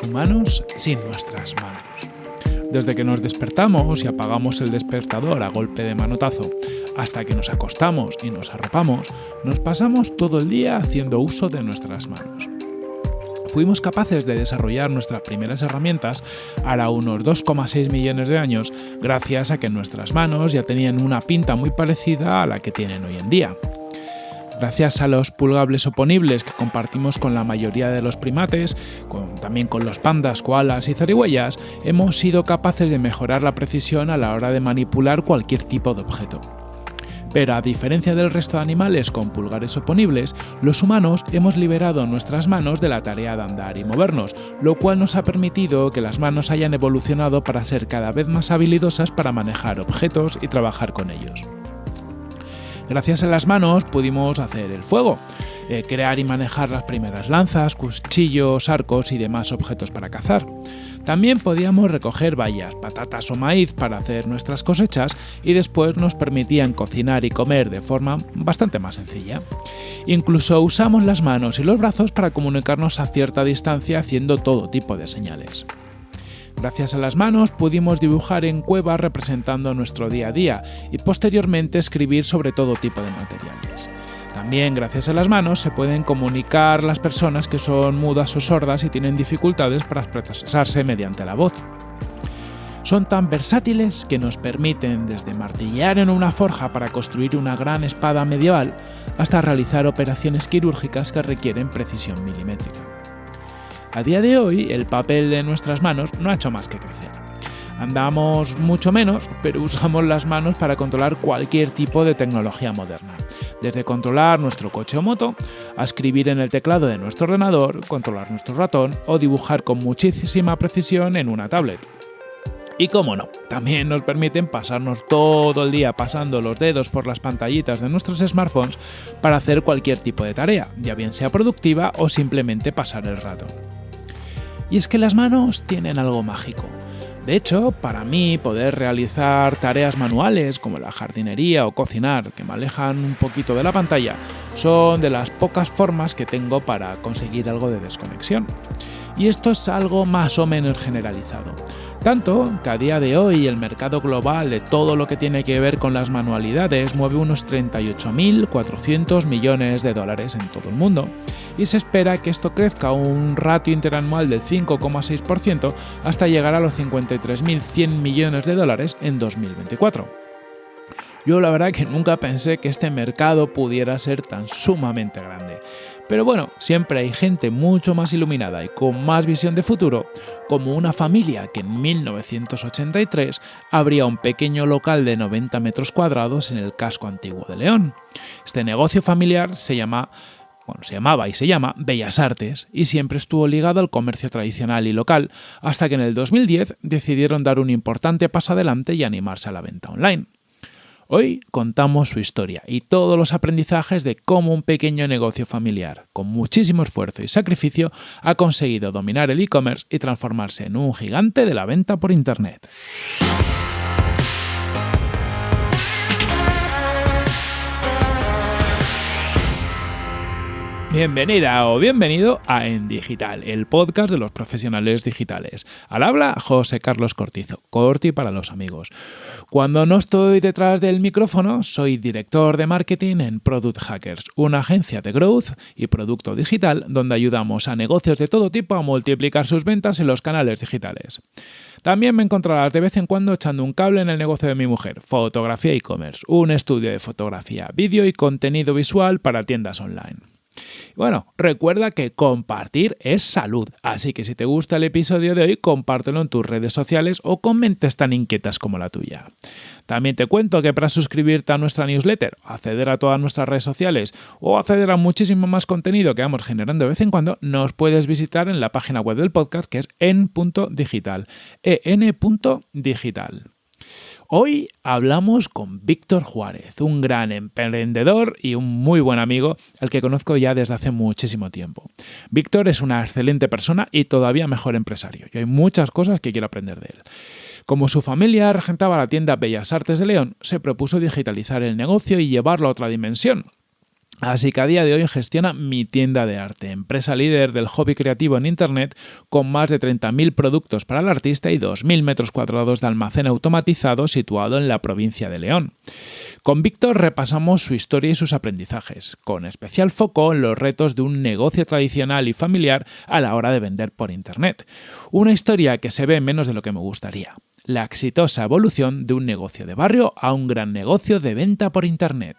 humanos sin nuestras manos. Desde que nos despertamos y apagamos el despertador a golpe de manotazo hasta que nos acostamos y nos arropamos, nos pasamos todo el día haciendo uso de nuestras manos. Fuimos capaces de desarrollar nuestras primeras herramientas ahora unos 2,6 millones de años gracias a que nuestras manos ya tenían una pinta muy parecida a la que tienen hoy en día. Gracias a los pulgables oponibles que compartimos con la mayoría de los primates, también con los pandas, koalas y zarigüeyas, hemos sido capaces de mejorar la precisión a la hora de manipular cualquier tipo de objeto. Pero a diferencia del resto de animales con pulgares oponibles, los humanos hemos liberado nuestras manos de la tarea de andar y movernos, lo cual nos ha permitido que las manos hayan evolucionado para ser cada vez más habilidosas para manejar objetos y trabajar con ellos. Gracias a las manos pudimos hacer el fuego, eh, crear y manejar las primeras lanzas, cuchillos, arcos y demás objetos para cazar. También podíamos recoger bayas, patatas o maíz para hacer nuestras cosechas y después nos permitían cocinar y comer de forma bastante más sencilla. Incluso usamos las manos y los brazos para comunicarnos a cierta distancia haciendo todo tipo de señales. Gracias a las manos pudimos dibujar en cuevas representando nuestro día a día y posteriormente escribir sobre todo tipo de materiales. También gracias a las manos se pueden comunicar las personas que son mudas o sordas y tienen dificultades para expresarse mediante la voz. Son tan versátiles que nos permiten desde martillar en una forja para construir una gran espada medieval hasta realizar operaciones quirúrgicas que requieren precisión milimétrica. A día de hoy, el papel de nuestras manos no ha hecho más que crecer. Andamos mucho menos, pero usamos las manos para controlar cualquier tipo de tecnología moderna. Desde controlar nuestro coche o moto, a escribir en el teclado de nuestro ordenador, controlar nuestro ratón o dibujar con muchísima precisión en una tablet. Y cómo no, también nos permiten pasarnos todo el día pasando los dedos por las pantallitas de nuestros smartphones para hacer cualquier tipo de tarea, ya bien sea productiva o simplemente pasar el rato. Y es que las manos tienen algo mágico. De hecho, para mí poder realizar tareas manuales como la jardinería o cocinar que me alejan un poquito de la pantalla son de las pocas formas que tengo para conseguir algo de desconexión. Y esto es algo más o menos generalizado. Tanto que a día de hoy el mercado global de todo lo que tiene que ver con las manualidades mueve unos 38.400 millones de dólares en todo el mundo y se espera que esto crezca a un ratio interanual del 5,6% hasta llegar a los 53.100 millones de dólares en 2024. Yo la verdad que nunca pensé que este mercado pudiera ser tan sumamente grande. Pero bueno, siempre hay gente mucho más iluminada y con más visión de futuro, como una familia que en 1983 abría un pequeño local de 90 metros cuadrados en el casco antiguo de León. Este negocio familiar se llama bueno, se llamaba y se llama Bellas Artes y siempre estuvo ligado al comercio tradicional y local, hasta que en el 2010 decidieron dar un importante paso adelante y animarse a la venta online. Hoy contamos su historia y todos los aprendizajes de cómo un pequeño negocio familiar, con muchísimo esfuerzo y sacrificio, ha conseguido dominar el e-commerce y transformarse en un gigante de la venta por Internet. Bienvenida o bienvenido a En Digital, el podcast de los profesionales digitales. Al habla José Carlos Cortizo, Corti para los amigos. Cuando no estoy detrás del micrófono, soy director de marketing en Product Hackers, una agencia de growth y producto digital donde ayudamos a negocios de todo tipo a multiplicar sus ventas en los canales digitales. También me encontrarás de vez en cuando echando un cable en el negocio de mi mujer, fotografía e-commerce, un estudio de fotografía, vídeo y contenido visual para tiendas online. Bueno, recuerda que compartir es salud, así que si te gusta el episodio de hoy, compártelo en tus redes sociales o con mentes tan inquietas como la tuya. También te cuento que para suscribirte a nuestra newsletter, acceder a todas nuestras redes sociales o acceder a muchísimo más contenido que vamos generando de vez en cuando, nos puedes visitar en la página web del podcast que es en.digital, en.digital. Hoy hablamos con Víctor Juárez, un gran emprendedor y un muy buen amigo al que conozco ya desde hace muchísimo tiempo. Víctor es una excelente persona y todavía mejor empresario. Y hay muchas cosas que quiero aprender de él. Como su familia regentaba la tienda Bellas Artes de León, se propuso digitalizar el negocio y llevarlo a otra dimensión, Así que a día de hoy gestiona Mi Tienda de Arte, empresa líder del hobby creativo en Internet, con más de 30.000 productos para el artista y 2.000 metros cuadrados de almacén automatizado situado en la provincia de León. Con Víctor repasamos su historia y sus aprendizajes, con especial foco en los retos de un negocio tradicional y familiar a la hora de vender por Internet. Una historia que se ve menos de lo que me gustaría. La exitosa evolución de un negocio de barrio a un gran negocio de venta por Internet.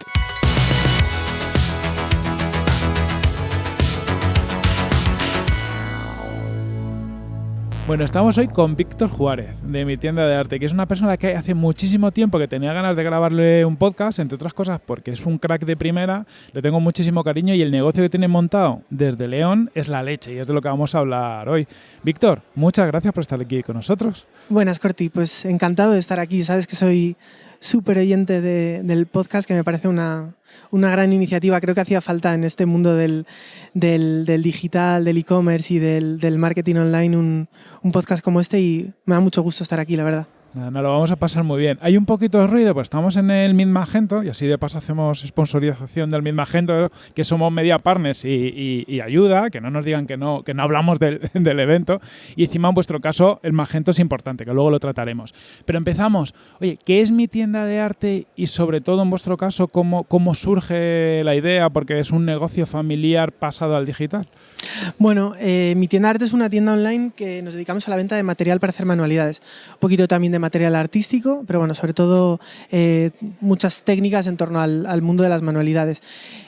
Bueno, estamos hoy con Víctor Juárez, de mi tienda de arte, que es una persona que hace muchísimo tiempo que tenía ganas de grabarle un podcast, entre otras cosas porque es un crack de primera, le tengo muchísimo cariño y el negocio que tiene montado desde León es la leche y es de lo que vamos a hablar hoy. Víctor, muchas gracias por estar aquí con nosotros. Buenas, Corti, pues encantado de estar aquí. Sabes que soy súper oyente del podcast, que me parece una, una gran iniciativa. Creo que hacía falta en este mundo del, del, digital, del e-commerce y del, del, marketing online un, un podcast como este y me da mucho gusto estar aquí, la verdad. Nos lo vamos a pasar muy bien. Hay un poquito de ruido, pues estamos en el Mid Magento y así de paso hacemos sponsorización del Mid Magento, que somos media partners y, ayuda, que no nos digan que no, que no hablamos del, del, evento. Y encima en vuestro caso el Magento es importante, que luego lo trataremos. Pero empezamos. Oye, ¿qué es mi tienda de arte y sobre todo en vuestro caso cómo, cómo surge la idea? Porque es un negocio familiar pasado al digital. Bueno, eh, mi tienda de arte es una tienda online que nos dedicamos a la venta de material para hacer manualidades. Un poquito también de material artístico, pero bueno, sobre todo eh, muchas técnicas en torno al, mundo de las manualidades.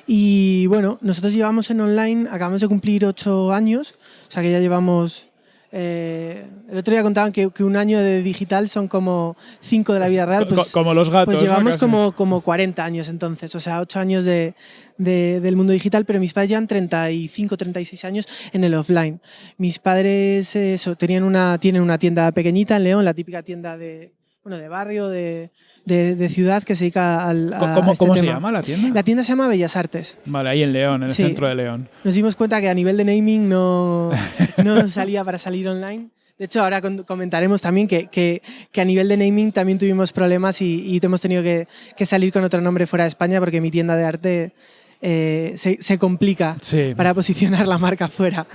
Y bueno, nosotros llevamos en online, acabamos de cumplir ocho años, o sea que ya llevamos eh, el otro día contaban que, un año de digital son como cinco de la vida real. Pues, como los gatos. Pues llevamos como, como 40 años entonces, o sea, ocho años de, del mundo digital, pero mis padres llevan 35, 36 años en el offline. Mis padres tenían una, tienen una tienda pequeñita en León, la típica tienda de, bueno, de barrio, de, de, ciudad que se dedica al. ¿Cómo, este ¿cómo se llama la tienda? La tienda se llama Bellas Artes. Vale, ahí en León, en el centro de León. Nos dimos cuenta que a nivel de naming no, no salía para salir online. De hecho, ahora comentaremos también que, que, que, a nivel de naming también tuvimos problemas y, y hemos tenido que, que, salir con otro nombre fuera de España porque mi tienda de arte eh, se, se, complica para posicionar la marca fuera.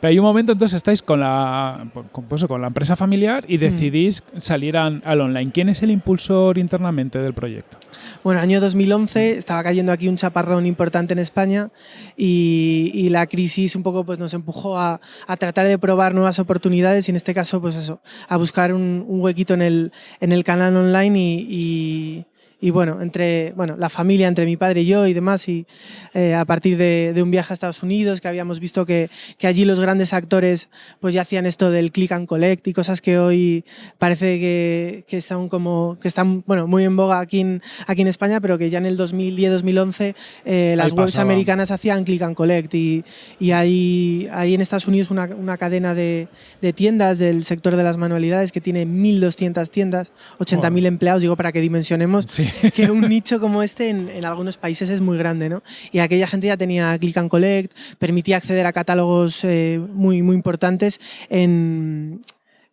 Pero hay un momento, entonces estáis con la, con, pues, con la empresa familiar y mm. decidís salir al online. ¿Quién es el impulsor internamente del proyecto? Bueno, año 2011 estaba cayendo aquí un chaparrón importante en España y, la crisis un poco pues, nos empujó a, tratar de probar nuevas oportunidades y en este caso pues eso, a buscar un, huequito en el, en el canal online y y bueno, entre bueno, la familia, entre mi padre y yo y demás, y eh, a partir de, de, un viaje a Estados Unidos, que habíamos visto que, que, allí los grandes actores pues ya hacían esto del click and collect y cosas que hoy parece que, que están como que están bueno, muy en boga aquí en, aquí en España, pero que ya en el 2010-2011 eh, las webs americanas hacían click and collect y, y hay, hay en Estados Unidos una, una cadena de, de, tiendas del sector de las manualidades que tiene 1.200 tiendas, 80.000 empleados, digo para que dimensionemos. Sí. que un nicho como este en, algunos países es muy grande, ¿no? Y aquella gente ya tenía click and collect, permitía acceder a catálogos eh, muy, muy importantes en,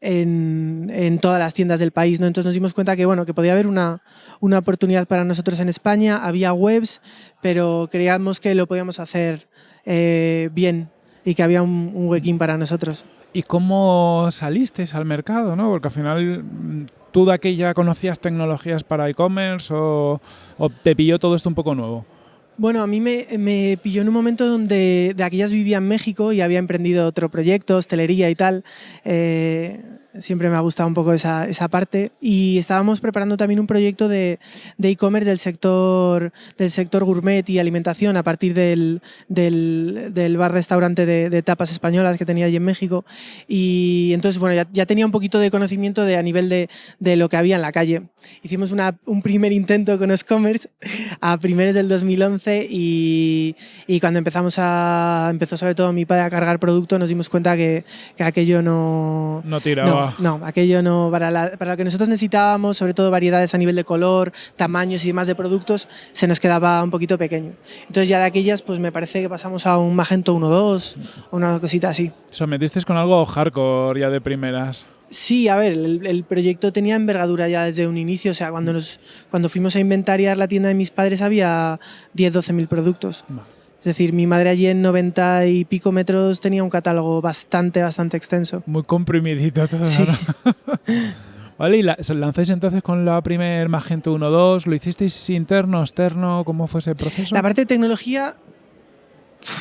en, todas las tiendas del país. ¿no? Entonces nos dimos cuenta que, bueno, que podía haber una, una oportunidad para nosotros en España, había webs, pero creíamos que lo podíamos hacer eh, bien y que había un, un huequín para nosotros. ¿Y cómo salisteis al mercado? ¿no? Porque al final ¿Tú de aquella conocías tecnologías para e-commerce o, te pilló todo esto un poco nuevo? Bueno, a mí me, me, pilló en un momento donde de aquellas vivía en México y había emprendido otro proyecto, hostelería y tal. Eh, siempre me ha gustado un poco esa, esa parte. Y estábamos preparando también un proyecto de e-commerce del, sector, del sector gourmet y alimentación a partir del, del, del bar-restaurante de, de, tapas españolas que tenía allí en México. Y entonces, bueno, ya, ya tenía un poquito de conocimiento de, a nivel de, de, lo que había en la calle. Hicimos una, un primer intento con e-commerce a primeros del 2011 y, y, cuando empezamos a, empezó sobre todo mi padre a cargar producto, nos dimos cuenta que, que aquello no... No tiraba. No, aquello no. Para, para lo que nosotros necesitábamos, sobre todo variedades a nivel de color, tamaños y demás de productos, se nos quedaba un poquito pequeño. Entonces ya de aquellas, pues me parece que pasamos a un Magento 1.2 o una cosita así. O sea, metisteis con algo hardcore ya de primeras. Sí, a ver, el, proyecto tenía envergadura ya desde un inicio. O sea, cuando, nos, cuando fuimos a inventariar la tienda de mis padres había 10, 12 mil productos. Decir, mi madre allí en 90 y pico metros tenía un catálogo bastante, bastante extenso. Muy comprimidito todo. Sí. vale, y la, lanzáis entonces con la primer Magento 1.2, ¿lo hicisteis interno, externo? ¿Cómo fue ese proceso? La parte de tecnología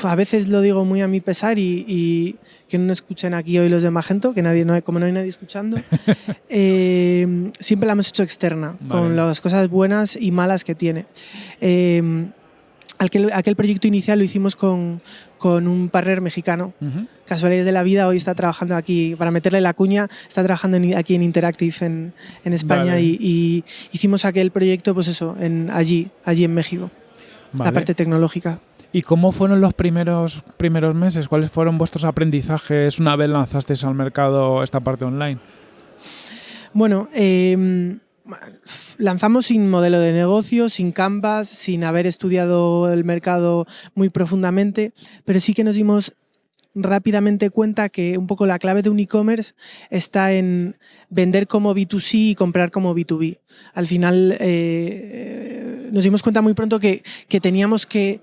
a veces lo digo muy a mi pesar y, que no escuchen aquí hoy los de Magento, que nadie, no, como no hay nadie escuchando, eh, siempre la hemos hecho externa, con las cosas buenas y malas que tiene. Eh, aquel, aquel, proyecto inicial lo hicimos con, con un partner mexicano. Casualidades de la vida, hoy está trabajando aquí, para meterle la cuña, está trabajando aquí en Interactive en, en España y, hicimos aquel proyecto, pues eso, en, allí, allí en México, la parte tecnológica. ¿Y cómo fueron los primeros, primeros meses? ¿Cuáles fueron vuestros aprendizajes una vez lanzasteis al mercado esta parte online? Bueno, em, lanzamos sin modelo de negocio, sin canvas, sin haber estudiado el mercado muy profundamente, pero sí que nos dimos rápidamente cuenta que un poco la clave de un e-commerce está en vender como B2C y comprar como B2B. Al final eh, nos dimos cuenta muy pronto que, que teníamos que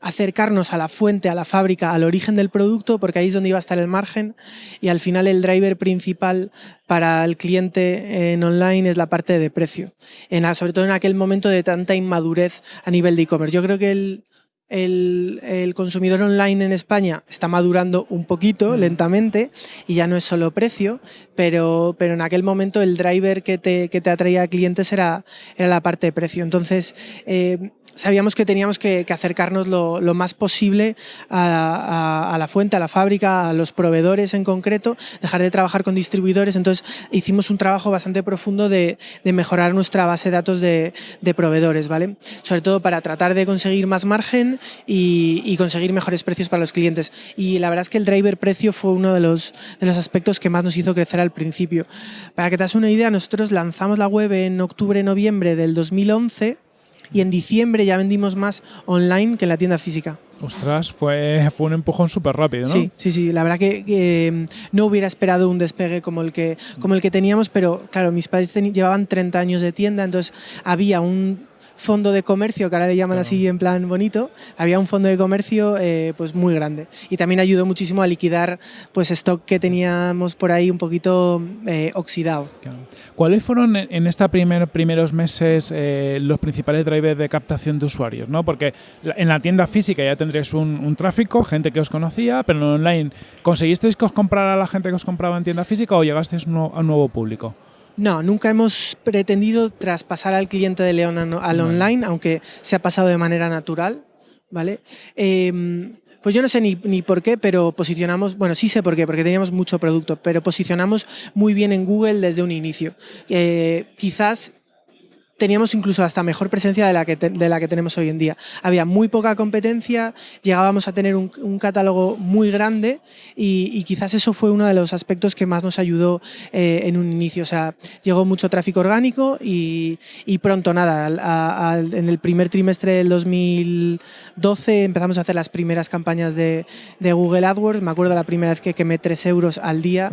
acercarnos a la fuente, a la fábrica, al origen del producto, porque ahí es donde iba a estar el margen y al final el driver principal para el cliente en online es la parte de precio, en, sobre todo en aquel momento de tanta inmadurez a nivel de e-commerce. Yo creo que el, el, consumidor online en España está madurando un poquito, mm. lentamente, y ya no es solo precio, pero, pero en aquel momento el driver que te, que te atraía a clientes era, era la parte de precio. Entonces, eh, sabíamos que teníamos que, acercarnos lo, más posible a, la fuente, a la fábrica, a los proveedores en concreto, dejar de trabajar con distribuidores. Entonces hicimos un trabajo bastante profundo de, mejorar nuestra base de datos de, proveedores, ¿vale? Sobre todo para tratar de conseguir más margen y, conseguir mejores precios para los clientes. Y la verdad es que el driver precio fue uno de los, de los aspectos que más nos hizo crecer al principio. Para que te hagas una idea, nosotros lanzamos la web en octubre-noviembre del 2011 y en diciembre ya vendimos más online que en la tienda física. Ostras, fue, fue un empujón súper rápido, ¿no? Sí, sí, sí. La verdad que, mm, no hubiera esperado un despegue como el que, como el que teníamos, pero claro, mis padres llevaban 30 años de tienda, entonces había un fondo de comercio, que ahora le llaman así en plan bonito, había un fondo de comercio eh, pues muy grande. Y también ayudó muchísimo a liquidar pues stock que teníamos por ahí un poquito eh, oxidado. ¿Cuáles fueron en estos primer, primeros meses eh, los principales drivers de captación de usuarios? ¿no? Porque en la tienda física ya tendréis un, tráfico, gente que os conocía, pero en online, ¿conseguisteis que os comprara la gente que os compraba en tienda física o llegasteis a un nuevo público? No, nunca hemos pretendido traspasar al cliente de León al online, aunque se ha pasado de manera natural, ¿vale? Em, pues yo no sé ni, por qué, pero posicionamos, bueno, sí sé por qué, porque teníamos mucho producto, pero posicionamos muy bien en Google desde un inicio. Eh, quizás teníamos incluso hasta mejor presencia de la que, de la que tenemos hoy en día. Había muy poca competencia, llegábamos a tener un, catálogo muy grande y, quizás eso fue uno de los aspectos que más nos ayudó eh, en un inicio. O sea, llegó mucho tráfico orgánico y, pronto, nada, en el primer trimestre del 2012 empezamos a hacer las primeras campañas de, Google AdWords. Me acuerdo la primera vez que quemé 3 euros al día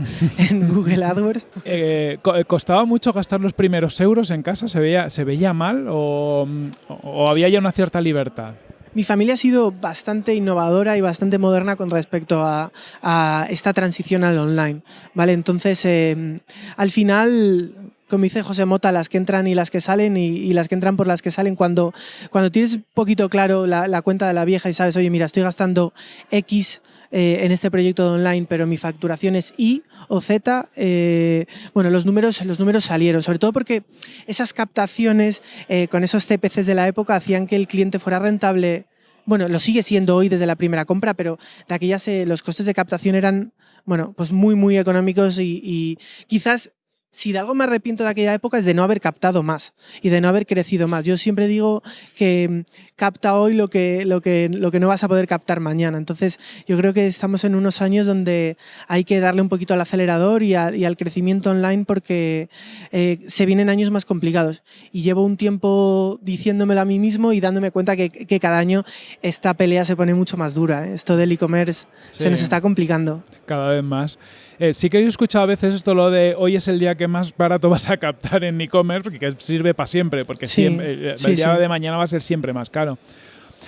en Google AdWords. Eh, ¿Costaba mucho gastar los primeros euros en casa? ¿Se veía, ¿Se veía mal o, había ya una cierta libertad? Mi familia ha sido bastante innovadora y bastante moderna con respecto a, esta transición al online. ¿vale? Entonces, em, al final, como dice José Mota, las que entran y las que salen y, las que entran por las que salen, cuando, cuando tienes poquito claro la, la, cuenta de la vieja y sabes, oye, mira, estoy gastando X eh, en este proyecto de online, pero mi facturación es Y o Z, eh, bueno, los números, los números salieron, sobre todo porque esas captaciones eh, con esos CPCs de la época hacían que el cliente fuera rentable. Bueno, lo sigue siendo hoy desde la primera compra, pero de aquellas los costes de captación eran, bueno, pues muy, muy económicos y, quizás si de algo me arrepiento de aquella época es de no haber captado más y de no haber crecido más. Yo siempre digo que mm, capta hoy lo que, lo que, lo que no vas a poder captar mañana. Entonces yo creo que estamos en unos años donde hay que darle un poquito al acelerador y, al crecimiento online porque eh, se vienen años más complicados. Y llevo un tiempo diciéndomelo a mí mismo y dándome cuenta que, cada año esta pelea se pone mucho más dura. ¿eh? Esto del e-commerce se nos está complicando. Cada vez más. Eh, sí que he escuchado a veces esto lo de hoy es el día que más barato vas a captar en e-commerce, porque sirve para siempre, porque siempre, eh, el día de mañana va a ser siempre más caro.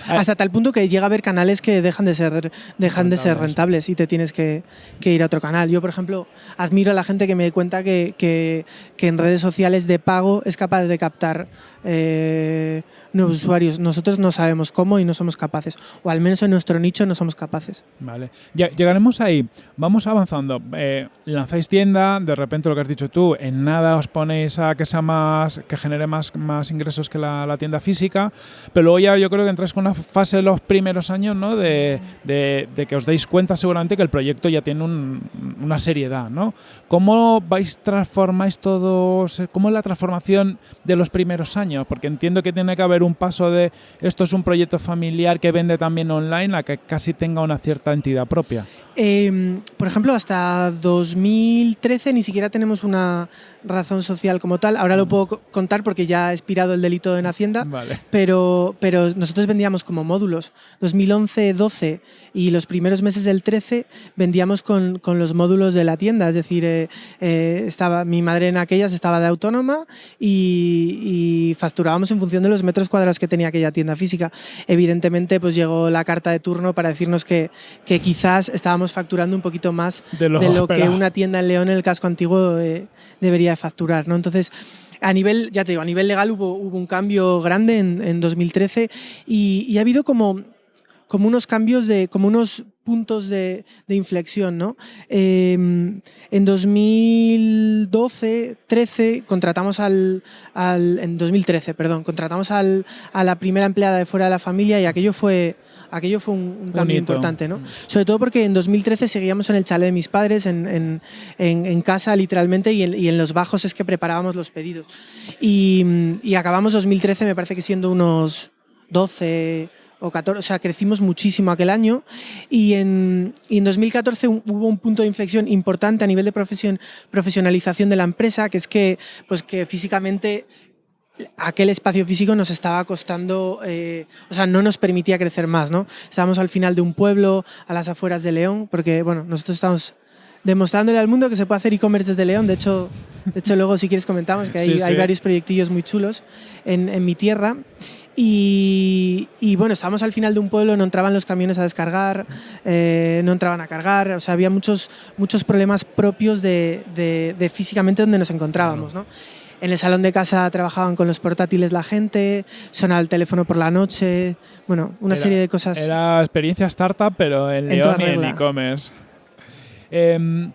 Hasta tal punto que llega a haber canales que dejan de ser, dejan de ser rentables y te tienes que, ir a otro canal. Yo, por ejemplo, admiro a la gente que me cuenta que, que, que en redes sociales de pago es capaz de captar eh, nuevos usuarios. Nosotros no sabemos cómo y no somos capaces, o al menos en nuestro nicho no somos capaces. Vale, ya, llegaremos ahí. Vamos avanzando. Eh, lanzáis tienda, de repente lo que has dicho tú, en nada os ponéis a que sea más, que genere más, más ingresos que la, tienda física, pero luego ya yo creo que entráis con una fase de los primeros años, ¿no? De, que os deis cuenta seguramente que el proyecto ya tiene una seriedad, ¿no? ¿Cómo vais transformáis todo? ¿Cómo es la transformación de los primeros años? Porque entiendo que tiene que haber un paso de esto es un proyecto familiar que vende también online a que casi tenga una cierta entidad propia. Em, por ejemplo, hasta 2013 ni siquiera tenemos una razón social como tal. Ahora lo mm. puedo contar porque ya ha expirado el delito en Hacienda, pero, pero nosotros vendíamos como módulos. 2011, 12 y los primeros meses del 13 vendíamos con, con los módulos de la tienda. Es decir, eh, eh, estaba, mi madre en aquellas estaba de autónoma y, y, facturábamos en función de los metros cuadrados que tenía aquella tienda física. Evidentemente, pues llegó la carta de turno para decirnos que, que quizás estábamos facturando un poquito más de lo, que una tienda en León en el casco antiguo eh, debería facturar. ¿no? Entonces, a nivel, ya te digo, a nivel legal hubo, hubo un cambio grande en, 2013 y, ha habido como, como unos cambios de, como unos puntos de, inflexión. ¿no? Em, en 2012, 13, contratamos al, en 2013, perdón, contratamos al, a la primera empleada de fuera de la familia y aquello fue, aquello fue un, cambio importante. ¿no? Sobre todo porque en 2013 seguíamos en el chalet de mis padres, en, en, casa literalmente, y, y en, los bajos es que preparábamos los pedidos. Y, y acabamos 2013, me parece que siendo unos 12 o 14, o sea, crecimos muchísimo aquel año y en, y en 2014 hubo un punto de inflexión importante a nivel de profesión, profesionalización de la empresa, que es que, pues que físicamente aquel espacio físico nos estaba costando, eh, o sea, no nos permitía crecer más, ¿no? Estábamos al final de un pueblo, a las afueras de León, porque, bueno, nosotros estamos demostrándole al mundo que se puede hacer e-commerce desde León. De hecho, de hecho, luego si quieres comentamos que hay, hay varios proyectillos muy chulos en, en mi tierra. Y, bueno, estábamos al final de un pueblo, no entraban los camiones a descargar, eh, no entraban a cargar, o sea, había muchos, muchos problemas propios de, físicamente donde nos encontrábamos. ¿no? En el salón de casa trabajaban con los portátiles la gente, sonaba el teléfono por la noche, bueno, una serie de cosas. Era experiencia startup, pero en León y en e-commerce. Em,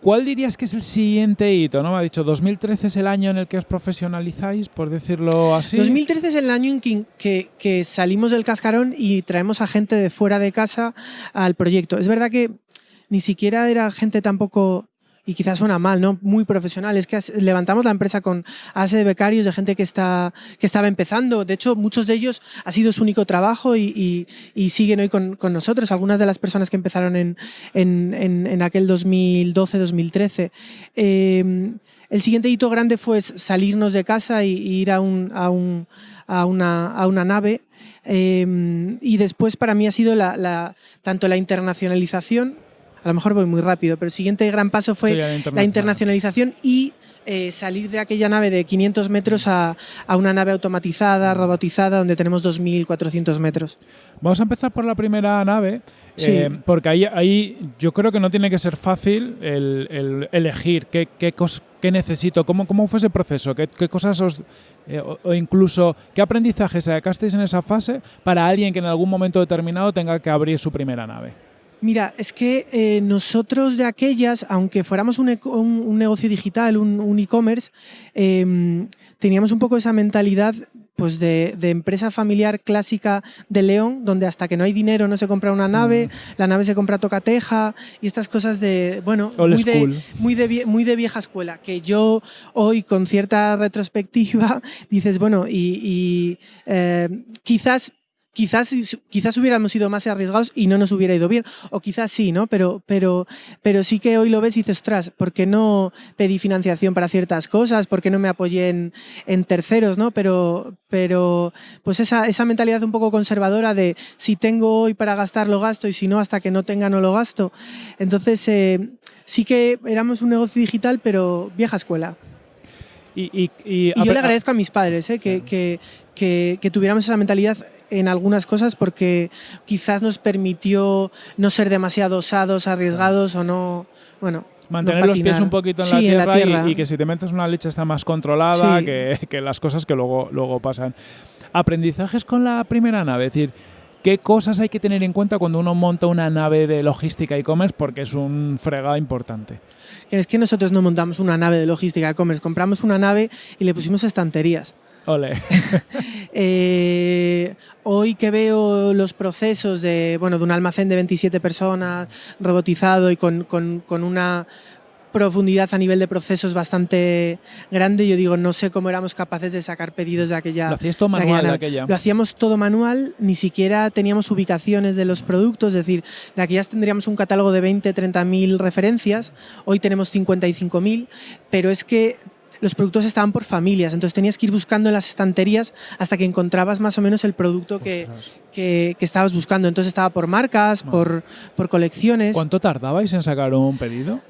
¿Cuál dirías que es el siguiente hito? ¿no? Me ha dicho, 2013 es el año en el que os profesionalizáis, por decirlo así. 2013 es el año en que, que, salimos del cascarón y traemos a gente de fuera de casa al proyecto. Es verdad que ni siquiera era gente tampoco y quizás suena mal, ¿no? Muy profesional. Es que levantamos la empresa con base de becarios, de gente que, está, que estaba empezando. De hecho, muchos de ellos ha sido su único trabajo y, siguen hoy con, nosotros. Algunas de las personas que empezaron en, en, aquel 2012-2013. Eh, el siguiente hito grande fue salirnos de casa e ir a, un, a, un, a, una, a una, nave. Eh, y después para mí ha sido la, tanto la internacionalización a lo mejor voy muy rápido, pero el siguiente gran paso fue la internacionalización y eh, salir de aquella nave de 500 metros a, una nave automatizada, robotizada, donde tenemos 2.400 metros. Vamos a empezar por la primera nave, eh, porque ahí, ahí yo creo que no tiene que ser fácil el, elegir qué, qué, qué, necesito, cómo, cómo fue ese proceso, qué, qué cosas os... Eh, o, incluso qué aprendizaje sacasteis en esa fase para alguien que en algún momento determinado tenga que abrir su primera nave. Mira, es que eh, nosotros de aquellas, aunque fuéramos un, negocio digital, un e-commerce, em, teníamos un poco esa mentalidad pues de, empresa familiar clásica de León, donde hasta que no hay dinero no se compra una nave, mm. la nave se compra tocateja y estas cosas de, bueno, muy de, muy de, muy, de, vieja escuela, que yo hoy con cierta retrospectiva dices, bueno, y, eh, quizás quizás, quizás hubiéramos sido más arriesgados y no nos hubiera ido bien, o quizás sí, ¿no? Pero, pero, pero sí que hoy lo ves y dices, ostras, ¿por qué no pedí financiación para ciertas cosas? ¿Por qué no me apoyé en, en terceros, ¿no? Pero, pero pues esa, esa, mentalidad un poco conservadora de si tengo hoy para gastar lo gasto y si no hasta que no tenga no lo gasto. Entonces eh, sí que éramos un negocio digital, pero vieja escuela. Y, yo le agradezco a mis padres ¿eh? que, que, que, tuviéramos esa mentalidad en algunas cosas porque quizás nos permitió no ser demasiado osados, arriesgados o no, bueno, Mantener los pies un poquito en, la, tierra Y, que si te metes una leche está más controlada que, que, las cosas que luego, luego pasan. Aprendizajes con la primera nave, es decir, ¿qué cosas hay que tener en cuenta cuando uno monta una nave de logística e-commerce? Porque es un fregado importante. Es que nosotros no montamos una nave de logística e-commerce, compramos una nave y le pusimos estanterías. Eh, hoy que veo los procesos de, bueno, de un almacén de 27 personas robotizado y con, una profundidad a nivel de procesos bastante grande. Yo digo, no sé cómo éramos capaces de sacar pedidos de aquella. Lo hacías todo manual de aquella. Lo hacíamos todo manual, ni siquiera teníamos ubicaciones de los productos, es decir, de aquellas tendríamos un catálogo de 20, 30 mil referencias, hoy tenemos 55 mil, pero es que los productos estaban por familias, entonces tenías que ir buscando en las estanterías hasta que encontrabas más o menos el producto que, que, estabas buscando. Entonces estaba por marcas, por, por colecciones. ¿Cuánto tardabais en sacar un pedido?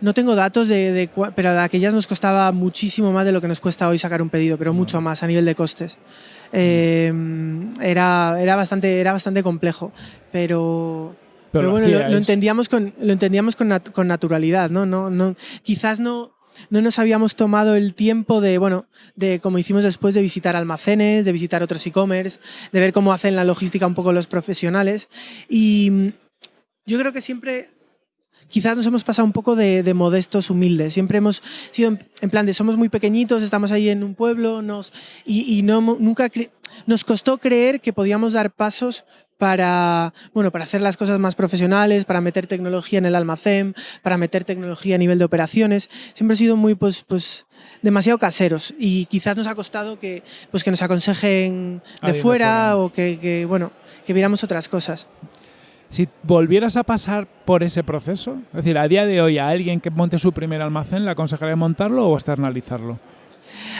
No tengo datos, de, pero de aquellas nos costaba muchísimo más de lo que nos cuesta hoy sacar un pedido, pero mucho más a nivel de costes. Eh, era, era, bastante, era bastante complejo, pero, pero, bueno, lo, entendíamos con, lo entendíamos con, con naturalidad, ¿no? No, no, quizás no, no nos habíamos tomado el tiempo de, bueno, de como hicimos después, de visitar almacenes, de visitar otros e-commerce, de ver cómo hacen la logística un poco los profesionales. Y yo creo que siempre quizás nos hemos pasado un poco de, modestos, humildes. Siempre hemos sido en, plan de somos muy pequeñitos, estamos ahí en un pueblo nos, y, no, nunca nos costó creer que podíamos dar pasos para, bueno, para hacer las cosas más profesionales, para meter tecnología en el almacén, para meter tecnología a nivel de operaciones. Siempre he sido muy, pues, pues demasiado caseros y quizás nos ha costado que, pues, que nos aconsejen de fuera, o que, bueno, que viéramos otras cosas. Si volvieras a pasar por ese proceso, es decir, a día de hoy a alguien que monte su primer almacén, ¿le aconsejaría montarlo o externalizarlo?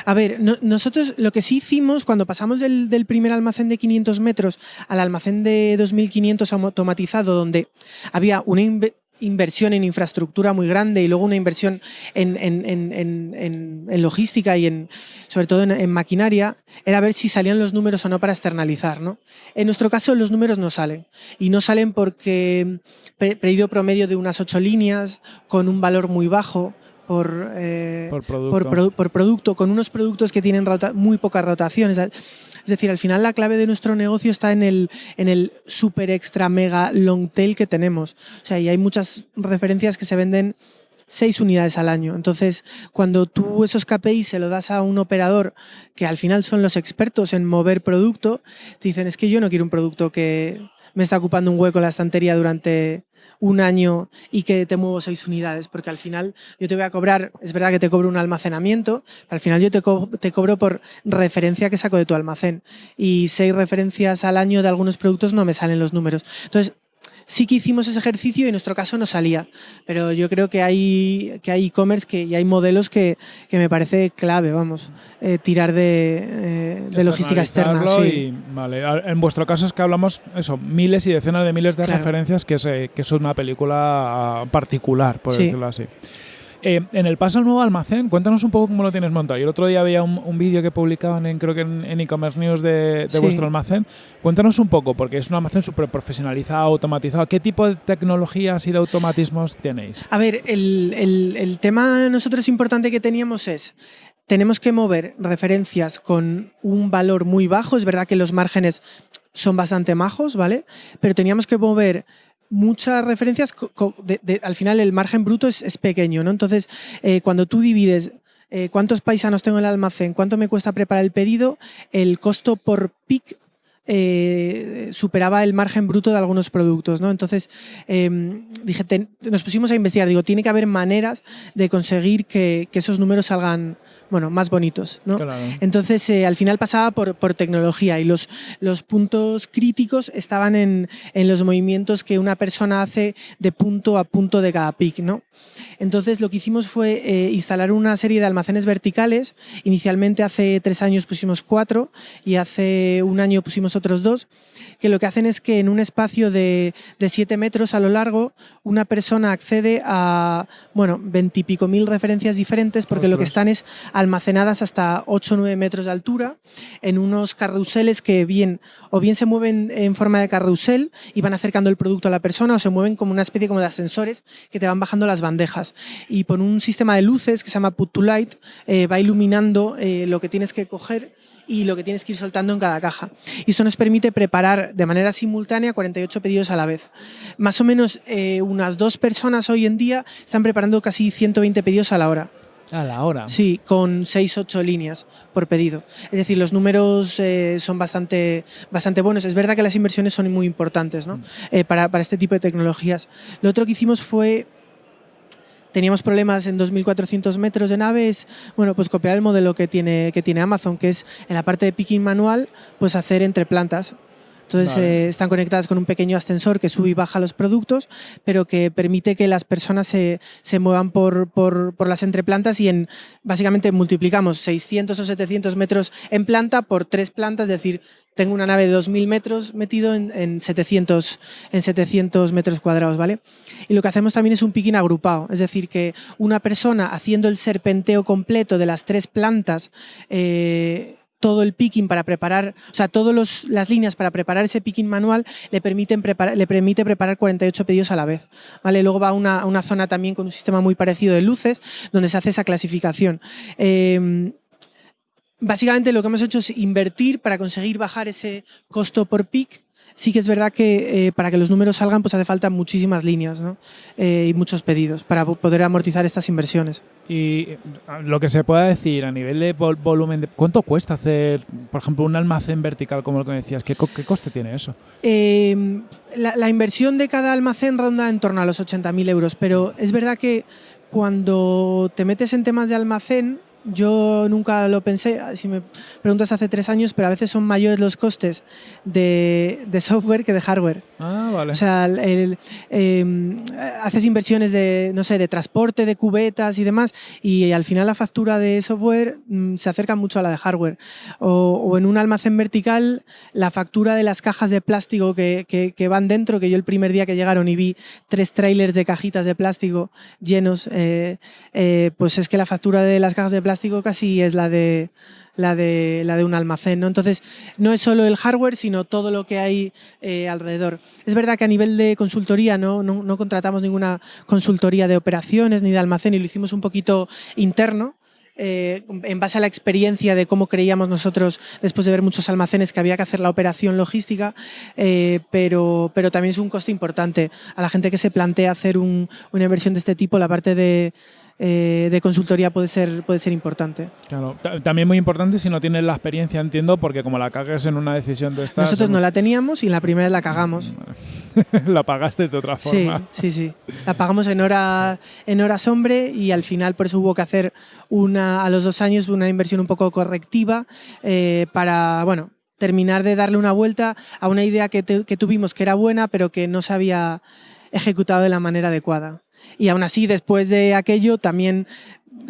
A ver, nosotros lo que sí hicimos cuando pasamos del, primer almacén de 500 metros al almacén de 2500 automatizado, donde había una inversión en infraestructura muy grande y luego una inversión en, logística y en, sobre todo en, maquinaria, era ver si salían los números o no para externalizar. ¿no? En nuestro caso los números no salen y no salen porque pedido promedio de unas ocho líneas con un valor muy bajo, eh, por, por, producto. con unos productos que tienen muy pocas rotaciones. Es decir, al final la clave de nuestro negocio está en el, en el super extra mega long tail que tenemos. O sea, y hay muchas referencias que se venden seis unidades al año. Entonces, cuando tú esos KPIs se lo das a un operador que al final son los expertos en mover producto, te dicen, es que yo no quiero un producto que me está ocupando un hueco en la estantería durante un año y que te muevo seis unidades, porque al final yo te voy a cobrar, es verdad que te cobro un almacenamiento, al final yo te, te cobro por referencia que saco de tu almacén y seis referencias al año de algunos productos no me salen los números. Entonces, sí que hicimos ese ejercicio y en nuestro caso no salía. Pero yo creo que hay que hay e-commerce que, y hay modelos que, que me parece clave, vamos, eh, tirar de, eh, de logística externa. Sí. vale. En vuestro caso es que hablamos eso, miles y decenas de miles de referencias que es, que es una película particular, por decirlo así. Eh, en el paso al nuevo almacén, cuéntanos un poco cómo lo tienes montado. Yo el otro día había un, vídeo que publicaban en, creo que en e-commerce news de, vuestro almacén. Cuéntanos un poco, porque es un almacén súper profesionalizado, automatizado. ¿Qué tipo de tecnologías y de automatismos tenéis? A ver, el, el tema nosotros importante que teníamos es tenemos que mover referencias con un valor muy bajo. Es verdad que los márgenes son bastante majos, ¿vale? Pero teníamos que mover muchas referencias, al final el margen bruto es, pequeño, ¿no? Entonces, eh, cuando tú divides eh, cuántos paisanos tengo en el almacén, cuánto me cuesta preparar el pedido, el costo por pick eh, superaba el margen bruto de algunos productos. ¿no? Entonces, em, dije, nos pusimos a investigar, digo, tiene que haber maneras de conseguir que, que esos números salgan bueno, más bonitos. ¿no? Entonces, eh, al final pasaba por, por, tecnología y los, los puntos críticos estaban en, en, los movimientos que una persona hace de punto a punto de cada pic. ¿no? Entonces, lo que hicimos fue eh, instalar una serie de almacenes verticales. Inicialmente, hace tres años pusimos cuatro y hace un año pusimos otros dos, que lo que hacen es que en un espacio de, de siete metros a lo largo, una persona accede a, bueno, veintipico mil referencias diferentes porque lo que están es almacenadas hasta 8 o 9 metros de altura en unos carruseles que bien o bien se mueven en forma de carrusel y van acercando el producto a la persona o se mueven como una especie como de ascensores que te van bajando las bandejas. Y por un sistema de luces que se llama Put to Light eh, va iluminando eh, lo que tienes que coger y lo que tienes que ir soltando en cada caja. Y esto nos permite preparar de manera simultánea 48 pedidos a la vez. Más o menos eh, unas dos personas hoy en día están preparando casi 120 pedidos a la hora. A la hora. Sí, con 6-8 líneas por pedido. Es decir, los números eh, son bastante, bastante buenos. Es verdad que las inversiones son muy importantes ¿no? Mm. eh, para, para, este tipo de tecnologías. Lo otro que hicimos fue teníamos problemas en 2.400 metros de naves, bueno, pues copiar el modelo que tiene, que tiene Amazon, que es en la parte de picking manual, pues hacer entre plantas. Entonces eh, están conectadas con un pequeño ascensor que sube y baja los productos, pero que permite que las personas se, se muevan por, por, por, las entreplantas y en, básicamente multiplicamos 600 o 700 metros en planta por tres plantas, es decir, tengo una nave de 2.000 metros metido en, en, 700, en 700 metros cuadrados, ¿vale? Y lo que hacemos también es un picking agrupado, es decir, que una persona haciendo el serpenteo completo de las tres plantas eh, todo el picking para preparar, o sea, todas las líneas para preparar ese picking manual le, permiten le permite preparar 48 pedidos a la vez. ¿vale? Luego va a una, zona también con un sistema muy parecido de luces, donde se hace esa clasificación. Eh, básicamente lo que hemos hecho es invertir para conseguir bajar ese costo por pick sí que es verdad que eh, para que los números salgan pues hace falta muchísimas líneas ¿no? eh, y muchos pedidos para poder amortizar estas inversiones. Y eh, lo que se pueda decir a nivel de vol volumen, de, ¿cuánto cuesta hacer, por ejemplo, un almacén vertical como lo que me decías? ¿Qué, qué coste tiene eso? Eh, la, la, inversión de cada almacén ronda en torno a los 80.000 euros, pero es verdad que cuando te metes en temas de almacén, yo nunca lo pensé, si me preguntas hace tres años, pero a veces son mayores los costes de, de software que de hardware. Ah, vale. O sea, el, eh, haces inversiones de, no sé, de transporte, de cubetas y demás, y al final la factura de software mmm, se acerca mucho a la de hardware. O, o, en un almacén vertical, la factura de las cajas de plástico que, que, que, van dentro, que yo el primer día que llegaron y vi tres trailers de cajitas de plástico llenos, eh, eh, pues es que la factura de las cajas de plástico plástico casi es la de, la de, la de un almacén. ¿no? Entonces, no es solo el hardware, sino todo lo que hay eh, alrededor. Es verdad que a nivel de consultoría no, no, no, contratamos ninguna consultoría de operaciones ni de almacén y lo hicimos un poquito interno. Eh, en base a la experiencia de cómo creíamos nosotros, después de ver muchos almacenes, que había que hacer la operación logística, eh, pero, pero también es un coste importante. A la gente que se plantea hacer un, una inversión de este tipo, la parte de, eh, de consultoría puede ser, puede ser importante. Claro, también muy importante si no tienes la experiencia, entiendo, porque como la cagues en una decisión de estas... Nosotros no la teníamos y la primera vez la cagamos. la pagaste de otra forma. Sí, sí, sí. La pagamos en hora, en hora hombre y al final por eso hubo que hacer una, a los dos años una inversión un poco correctiva eh, para, bueno, terminar de darle una vuelta a una idea que, te, que tuvimos que era buena, pero que no se había ejecutado de la manera adecuada. Y aún así, después de aquello, también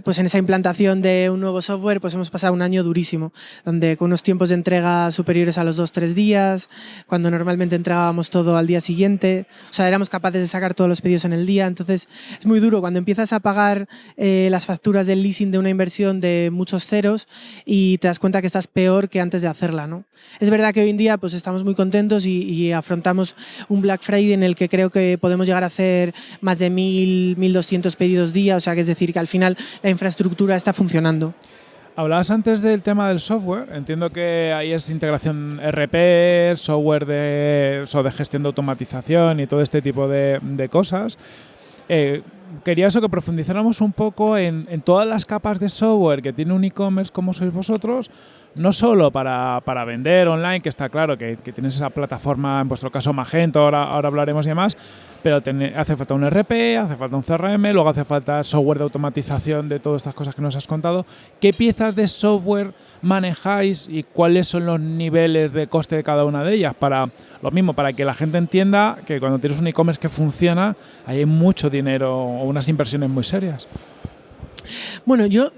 pues en esa implantación de un nuevo software pues hemos pasado un año durísimo, donde con unos tiempos de entrega superiores a los dos tres días, cuando normalmente entrábamos todo al día siguiente, o sea, éramos capaces de sacar todos los pedidos en el día, entonces es muy duro. Cuando empiezas a pagar eh, las facturas del leasing de una inversión de muchos ceros y te das cuenta que estás peor que antes de hacerla, ¿no? Es verdad que hoy en día pues estamos muy contentos y, y afrontamos un Black Friday en el que creo que podemos llegar a hacer más de 1.000, 1.200 pedidos día, o sea, que es decir, que al final la infraestructura está funcionando. Hablabas antes del tema del software. Entiendo que ahí es integración RP, software de, de gestión de automatización y todo este tipo de, de cosas. Eh, quería eso que profundizáramos un poco en, todas las capas de software que tiene un e-commerce como sois vosotros, no solo para, vender online, que está claro que, tienes esa plataforma, en vuestro caso Magento, ahora, ahora hablaremos y demás, pero hace falta un RP, hace falta un CRM, luego hace falta software de automatización de todas estas cosas que nos has contado. ¿Qué piezas de software manejáis y cuáles son los niveles de coste de cada una de ellas? Para lo mismo, para que la gente entienda que cuando tienes un e-commerce que funciona, hay mucho dinero o unas inversiones muy serias. Bueno, yo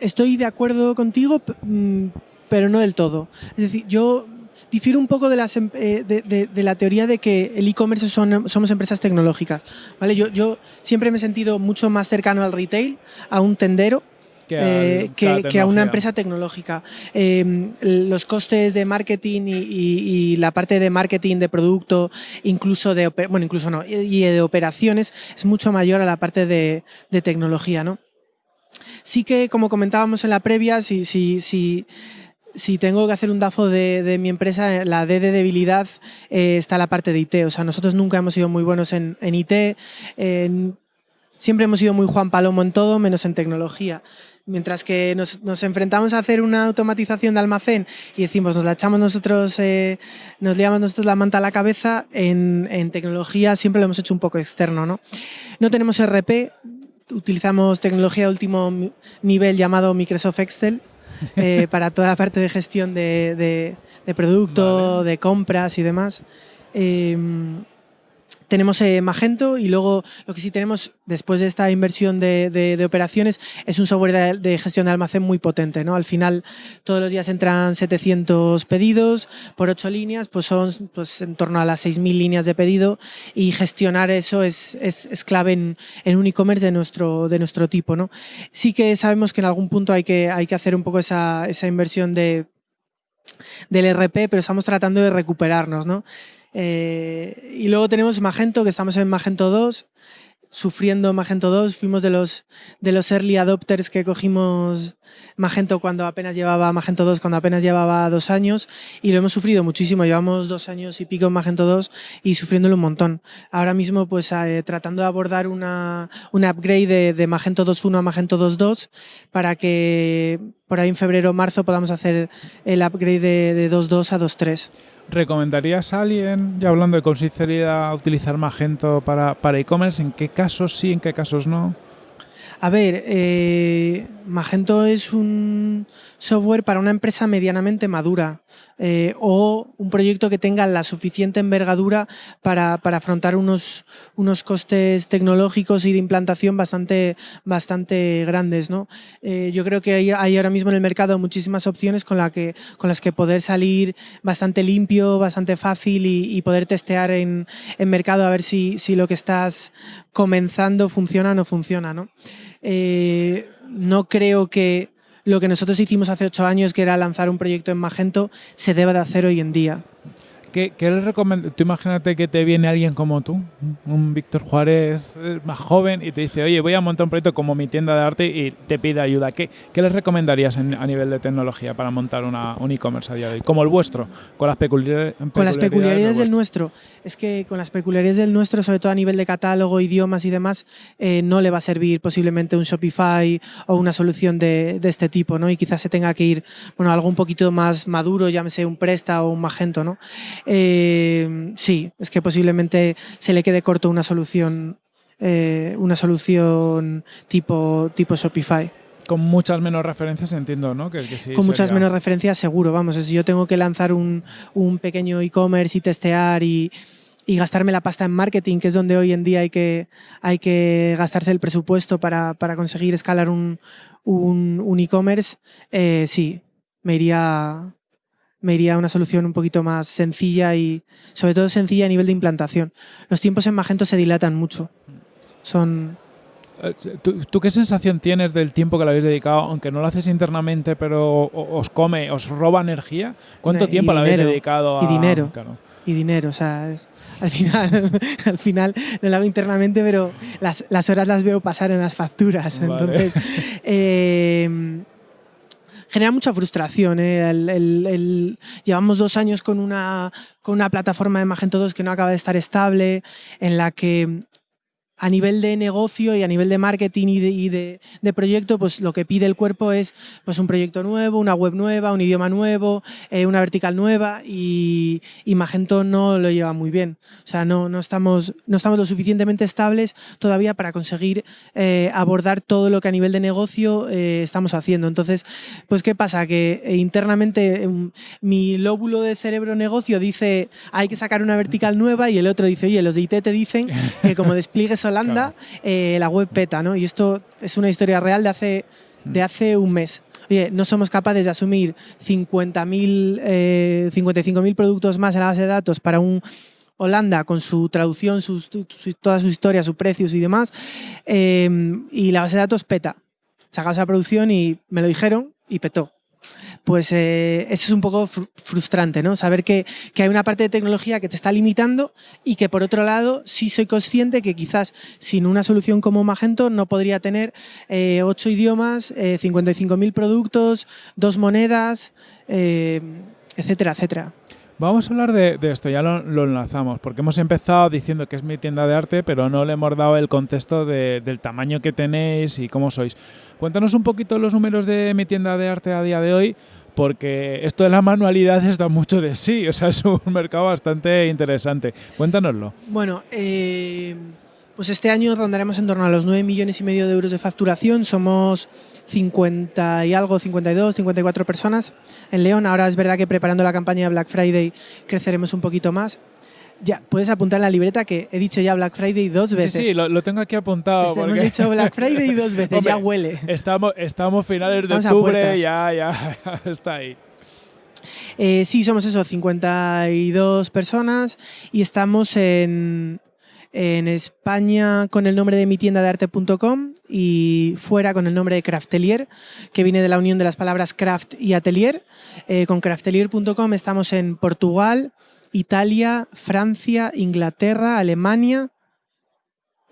estoy de acuerdo contigo, mm, pero no del todo. Es decir, yo difiero un poco de, las, em, eh, de, la teoría de que el e-commerce somos empresas tecnológicas. ¿vale? Yo, yo siempre me he sentido mucho más cercano al retail, a un tendero, que, eh, a una empresa tecnológica. Em, los costes de marketing y, la parte de marketing de producto, incluso de, bueno, incluso no, y de operaciones, es mucho mayor a la parte de, tecnología, ¿no? Sí que, como comentábamos en la previa, si, si, si si tengo que hacer un DAFO de, mi empresa, la D de debilidad eh, está la parte de IT. O sea, nosotros nunca hemos sido muy buenos en, IT. siempre hemos sido muy Juan Palomo en todo, menos en tecnología. Mientras que nos, enfrentamos a hacer una automatización de almacén y decimos, nos la echamos nosotros, eh, nos liamos nosotros la manta a la cabeza, en, en, tecnología siempre lo hemos hecho un poco externo. No, no tenemos RP, utilizamos tecnología de último nivel llamado Microsoft Excel eh, para toda la parte de gestión de, producto, de compras y demás. Em, tenemos eh, Magento y luego lo que sí tenemos después de esta inversión de, operaciones es un software de, gestión de almacén muy potente. ¿no? Al final todos los días entran 700 pedidos por 8 líneas, pues son pues, en torno a las 6.000 líneas de pedido y gestionar eso es, es, clave en, un e-commerce de nuestro, de nuestro tipo. ¿no? Sí que sabemos que en algún punto hay que, hay que hacer un poco esa, esa inversión de, del RP, pero estamos tratando de recuperarnos. ¿no? Eh, y luego tenemos Magento, que estamos en Magento 2, sufriendo Magento 2. Fuimos de los, de los early adopters que cogimos Magento cuando apenas llevaba Magento 2, cuando apenas llevaba dos años y lo hemos sufrido muchísimo. Llevamos dos años y pico en Magento 2 y sufriéndolo un montón. Ahora mismo, pues eh, tratando de abordar una, una upgrade de, Magento 2.1 a Magento 2.2 para que por ahí en febrero o marzo podamos hacer el upgrade de, de 2.2 a 2.3. ¿Recomendarías a alguien, ya hablando de con utilizar Magento para e-commerce? ¿En qué casos sí, en qué casos no? A ver, eh, Magento es un software para una empresa medianamente madura eh, o un proyecto que tenga la suficiente envergadura para, afrontar unos, unos costes tecnológicos y de implantación bastante, bastante grandes. ¿no? Eh, yo creo que hay, ahora mismo en el mercado muchísimas opciones con, la que, con las que poder salir bastante limpio, bastante fácil y, poder testear en, en, mercado a ver si, si lo que estás comenzando funciona o no funciona. ¿no? Eh, no creo que lo que nosotros hicimos hace ocho años, que era lanzar un proyecto en Magento, se deba de hacer hoy en día. ¿Qué, qué les Tú imagínate que te viene alguien como tú, un Víctor Juárez eh, más joven, y te dice, oye, voy a montar un proyecto como mi tienda de arte y te pide ayuda. ¿Qué, qué les recomendarías a nivel de tecnología para montar una, un e-commerce a día de hoy? Como el vuestro, con las peculiaridades, Con las peculiaridades del, nuestro. Es que con las peculiaridades del nuestro, sobre todo a nivel de catálogo, idiomas y demás, eh, no le va a servir posiblemente un Shopify o una solución de, de, este tipo, ¿no? Y quizás se tenga que ir, bueno, algo un poquito más maduro, llámese un Presta o un Magento, ¿no? Eh, sí, es que posiblemente se le quede corto una solución, eh, una solución tipo, tipo Shopify. Con muchas menos referencias entiendo, ¿no? Con muchas menos referencias seguro, vamos. Si yo tengo que lanzar un, pequeño e-commerce y testear y, gastarme la pasta en marketing, que es donde hoy en día hay que, hay que gastarse el presupuesto para, conseguir escalar un, e-commerce, eh, sí, me iría, me iría a una solución un poquito más sencilla y sobre todo sencilla a nivel de implantación. Los tiempos en Magento se dilatan mucho. Son... Eh, ¿Tú, qué sensación tienes del tiempo que le habéis dedicado, aunque no lo haces internamente, pero os come, os roba energía? ¿Cuánto tiempo le habéis dedicado a...? Y dinero. Y dinero, o sea, al, final, al final no lo hago internamente, pero las, las, horas las veo pasar en las facturas. Entonces, eh, genera mucha frustración. ¿eh? llevamos dos años con una, con una plataforma de Magento 2 que no acaba de estar estable, en la que a nivel de negocio y a nivel de marketing y de, proyecto, pues lo que pide el cuerpo es pues un proyecto nuevo, una web nueva, un idioma nuevo, eh, una vertical nueva y, Magento no lo lleva muy bien. O sea, no, no, estamos, no estamos lo suficientemente estables todavía para conseguir eh, abordar todo lo que a nivel de negocio eh, estamos haciendo. Entonces, pues ¿qué pasa? Que internamente em, mi lóbulo de cerebro negocio dice hay que sacar una vertical nueva y el otro dice, oye, los de IT te dicen que como despliegues Holanda, eh, la web peta, ¿no? Y esto es una historia real de hace, de mm. hace un mes. Oye, no somos capaces de asumir 50.000, eh, 55.000 productos más en la base de datos para un Holanda con su traducción, sus, toda su historia, sus precios y demás, em, y la base de datos peta. Sacamos esa producción y me lo dijeron y petó pues eh, eso es un poco frustrante, ¿no? Saber que, hay una parte de tecnología que te está limitando y que por otro lado sí soy consciente que quizás sin una solución como Magento no podría tener eh, ocho idiomas, 55.000 eh, productos, dos monedas, etcétera, etcétera. Vamos a hablar de, esto, ya lo, enlazamos, porque hemos empezado diciendo que es mi tienda de arte, pero no le hemos dado el contexto del tamaño que tenéis y cómo sois. Cuéntanos un poquito los números de mi tienda de arte a día de hoy, porque esto de las manualidades da mucho de sí, o sea, es un mercado bastante interesante. Cuéntanoslo. Bueno, eh, pues este año rondaremos en torno a los 9 millones y medio de euros de facturación, somos 50 y algo, 52, 54 personas en León. Ahora es verdad que preparando la campaña Black Friday creceremos un poquito más. Ya, puedes apuntar en la libreta que he dicho ya Black Friday dos veces. Sí, sí, lo, tengo aquí apuntado. Este, hemos dicho Black Friday dos veces, ya huele. Estamos, estamos finales de octubre, ya, ya, está ahí. Eh, sí, somos eso, 52 personas y estamos en, en España con el nombre de mi tienda de arte.com y fuera con el nombre de Craftelier, que viene de la unión de las palabras craft y atelier. Eh, con craftelier.com estamos en Portugal, Italia, Francia, Inglaterra, Alemania,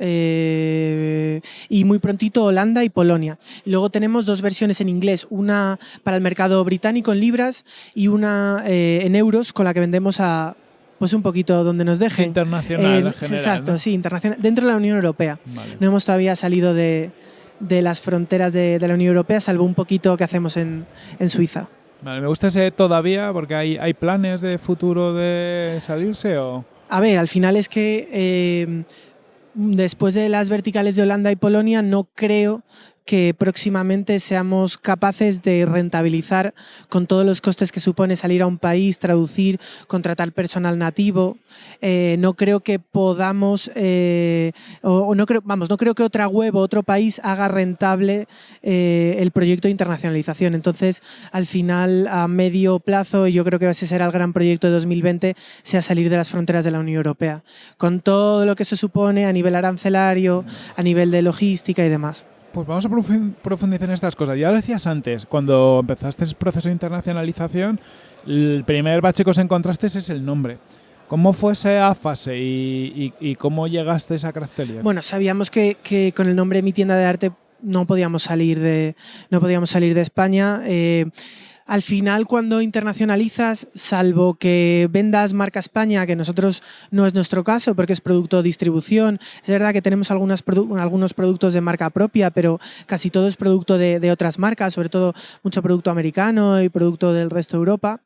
eh, y muy prontito Holanda y Polonia. luego tenemos dos versiones en inglés, una para el mercado británico en libras y una eh, en euros con la que vendemos a pues un poquito donde nos dejen. Internacional en general, Exacto, sí, internacional. Dentro de la Unión Europea. No hemos todavía salido de, las fronteras de, la Unión Europea, salvo un poquito que hacemos en, Suiza. Vale, me gusta ese todavía porque hay, hay planes de futuro de salirse o... A ver, al final es que eh, después de las verticales de Holanda y Polonia no creo que próximamente seamos capaces de rentabilizar con todos los costes que supone salir a un país, traducir, contratar personal nativo. Eh, no creo que podamos, eh, o, no creo, vamos, no creo que otra web o otro país haga rentable eh, el proyecto de internacionalización. Entonces, al final, a medio plazo, y yo creo que ese será el gran proyecto de 2020, sea salir de las fronteras de la Unión Europea, con todo lo que se supone a nivel arancelario, a nivel de logística y demás. Pues vamos a profundizar en estas cosas. Ya lo decías antes, cuando empezaste el proceso de internacionalización, el primer bache que os encontraste es el nombre. ¿Cómo fue esa fase y, cómo llegaste a característica? Bueno, sabíamos que, con el nombre Mi Tienda de Arte no podíamos salir de, no podíamos salir de España. Eh, al final cuando internacionalizas, salvo que vendas marca España, que nosotros no es nuestro caso porque es producto de distribución, es verdad que tenemos algunos productos de marca propia, pero casi todo es producto de, otras marcas, sobre todo mucho producto americano y producto del resto de Europa.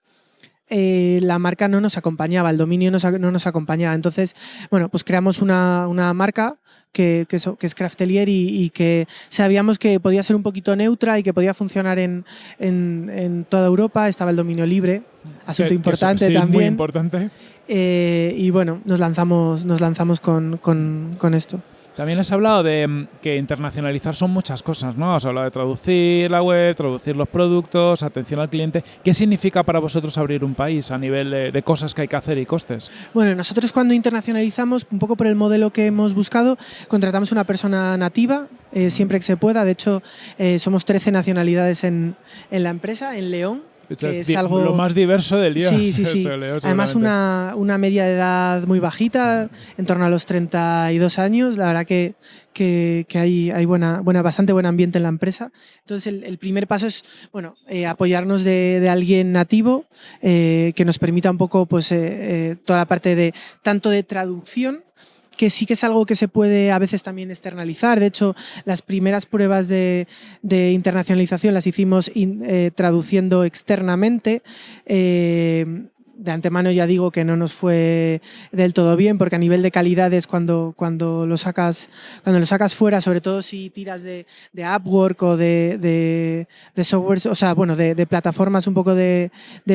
Eh, la marca no nos acompañaba, el dominio no nos acompañaba. Entonces, bueno, pues creamos una, una marca que, que, es Craftelier y, que sabíamos que podía ser un poquito neutra y que podía funcionar en, en, toda Europa. Estaba el dominio libre, asunto importante también. Muy importante. Eh, y bueno, nos lanzamos, nos lanzamos con, con, con esto. También has hablado de mm, que internacionalizar son muchas cosas, ¿no? Has hablado de traducir la web, traducir los productos, atención al cliente. ¿Qué significa para vosotros abrir un país a nivel de, cosas que hay que hacer y costes? Bueno, nosotros cuando internacionalizamos, un poco por el modelo que hemos buscado, contratamos una persona nativa, eh, siempre que se pueda. De hecho, eh, somos 13 nacionalidades en, en la empresa, en León es, algo... lo más diverso del día. Sí, sí, sí. Además una, una, media de edad muy bajita, en torno a los 32 años. La verdad que, que, hay, hay buena, buena, bastante buen ambiente en la empresa. Entonces el, primer paso es bueno, eh, apoyarnos de, de, alguien nativo eh, que nos permita un poco pues, eh, toda la parte de tanto de traducción que sí que es algo que se puede a veces también externalizar. De hecho, las primeras pruebas de, internacionalización las hicimos eh, traduciendo externamente. Eh, de antemano ya digo que no nos fue del todo bien, porque a nivel de calidad es cuando, cuando, lo, sacas, cuando lo sacas fuera, sobre todo si tiras de, de Upwork o de, de, software, o sea, bueno, de, plataformas un poco de,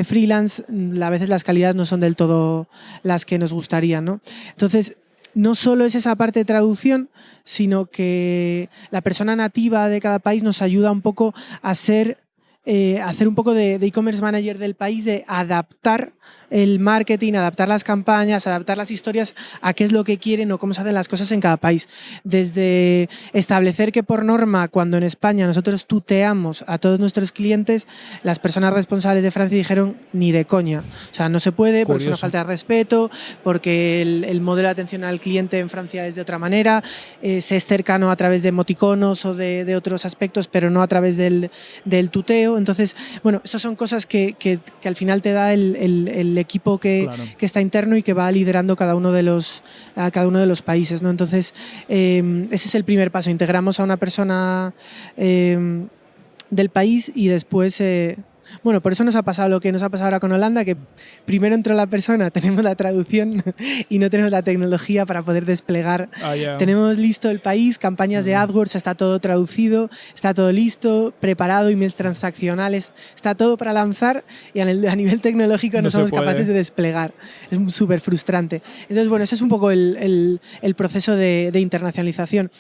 freelance, a veces las calidades no son del todo las que nos gustarían. ¿no? Entonces, no solo es esa parte de traducción, sino que la persona nativa de cada país nos ayuda un poco a ser eh, hacer un poco de e-commerce manager del país, de adaptar el marketing, adaptar las campañas, adaptar las historias a qué es lo que quieren o cómo se hacen las cosas en cada país. Desde establecer que por norma, cuando en España nosotros tuteamos a todos nuestros clientes, las personas responsables de Francia dijeron ni de coña. O sea, no se puede porque es una falta de respeto, porque el, modelo de atención al cliente en Francia es de otra manera, eh, se es cercano a través de emoticonos o de, otros aspectos, pero no a través del, tuteo. Entonces, bueno, estas son cosas que, al final te da el equipo que, está interno y que va liderando cada uno de los, a cada uno de los países. ¿no? Entonces, em, ese es el primer paso. Integramos a una persona em, del país y después eh, bueno, por eso nos ha pasado lo que nos ha pasado ahora con Holanda, que primero entró la persona, tenemos la traducción y no tenemos la tecnología para poder desplegar. Ah, tenemos listo el país, campañas de AdWords, está todo traducido, está todo listo, preparado, emails transaccionales, está todo para lanzar y a nivel tecnológico no, somos capaces de desplegar. Es súper frustrante. Entonces, bueno, ese es un poco el, proceso de internacionalización.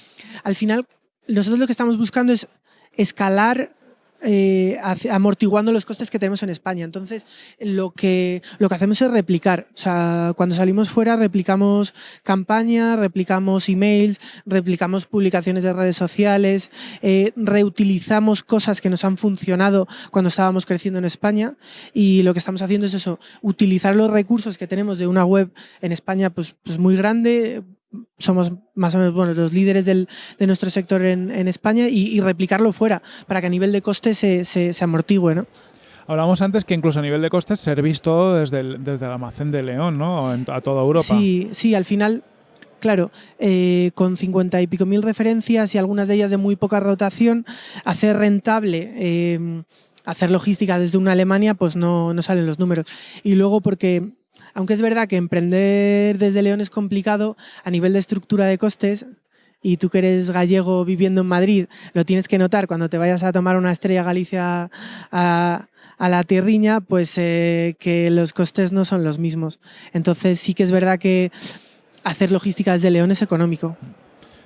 Al final, nosotros lo que estamos buscando es escalar eh, amortiguando los costes que tenemos en España. Entonces, lo que, lo que hacemos es replicar. O sea, cuando salimos fuera, replicamos campañas, replicamos emails, replicamos publicaciones de redes sociales, eh, reutilizamos cosas que nos han funcionado cuando estábamos creciendo en España y lo que estamos haciendo es eso, utilizar los recursos que tenemos de una web en España pues, pues muy grande, somos más o menos bueno, los líderes del, de nuestro sector en, en España y, replicarlo fuera para que a nivel de costes se, se, amortigüe. ¿no? Hablábamos antes que incluso a nivel de costes servís todo desde el, desde el almacén de León, ¿no? a toda Europa. Sí, sí, al final Claro, eh, con cincuenta y pico mil referencias y algunas de ellas de muy poca rotación, hacer rentable, eh, hacer logística desde una Alemania, pues no, no, salen los números. Y luego porque aunque es verdad que emprender desde León es complicado a nivel de estructura de costes, y tú que eres gallego viviendo en Madrid, lo tienes que notar cuando te vayas a tomar una estrella Galicia a, la tierriña, pues eh, que los costes no son los mismos. Entonces sí que es verdad que hacer logística desde León es económico.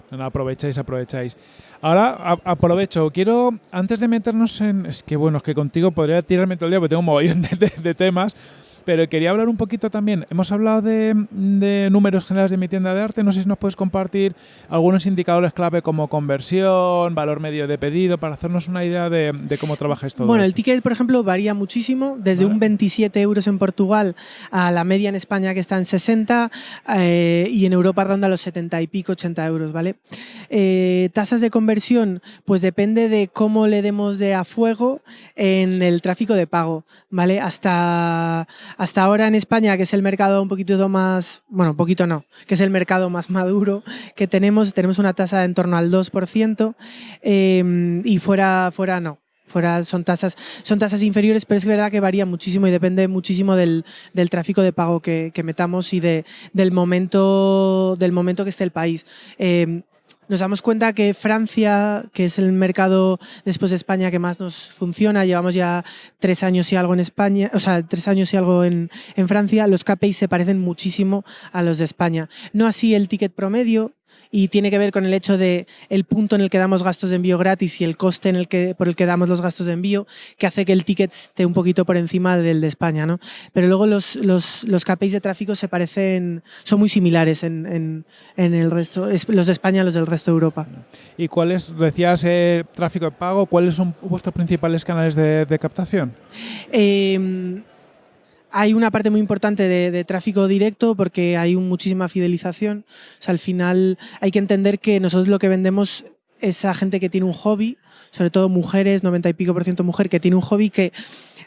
No, aprovecháis, aprovecháis. Ahora aprovecho, quiero, antes de meternos en... Es que bueno, es que contigo podría tirarme todo el día porque tengo un mogollón de temas, pero quería hablar un poquito también. Hemos hablado de, números generales de mi tienda de arte. No sé si nos puedes compartir algunos indicadores clave como conversión, valor medio de pedido, para hacernos una idea de, cómo trabajáis todo Bueno, el ticket, por ejemplo, varía muchísimo, desde un 27 euros en Portugal a la media en España que está en 60 eh, y en Europa ronda los 70 y pico, 80 euros, ¿vale? Eh, tasas de conversión, pues depende de cómo le demos de a fuego en el tráfico de pago, ¿vale? Hasta hasta ahora en España, que es el mercado un poquito más, bueno, un poquito no, que es el mercado más maduro que tenemos, tenemos una tasa de en torno al 2% em, y fuera, fuera no. Fuera son tasas, son tasas inferiores, pero es verdad que varía muchísimo y depende muchísimo del, tráfico de pago que, metamos y de, del, momento, del momento que esté el país. Em, nos damos cuenta que Francia, que es el mercado después de España que más nos funciona, llevamos ya tres años y algo en España, o sea, tres años y algo en, Francia, los KPIs se parecen muchísimo a los de España. No así el ticket promedio, y tiene que ver con el hecho de el punto en el que damos gastos de envío gratis y el coste en el que, por el que damos los gastos de envío, que hace que el ticket esté un poquito por encima del de España. ¿no? Pero luego los, los, los KPIs de tráfico se parecen, son muy similares en, en, el resto, los de España a los del resto de Europa. ¿Y cuáles, decías, eh, tráfico de pago, cuáles son vuestros principales canales de, de captación? Eh, hay una parte muy importante de, tráfico directo porque hay muchísima fidelización. O sea, al final hay que entender que nosotros lo que vendemos esa gente que tiene un hobby, sobre todo mujeres, 90 y pico por ciento mujer, que tiene un hobby que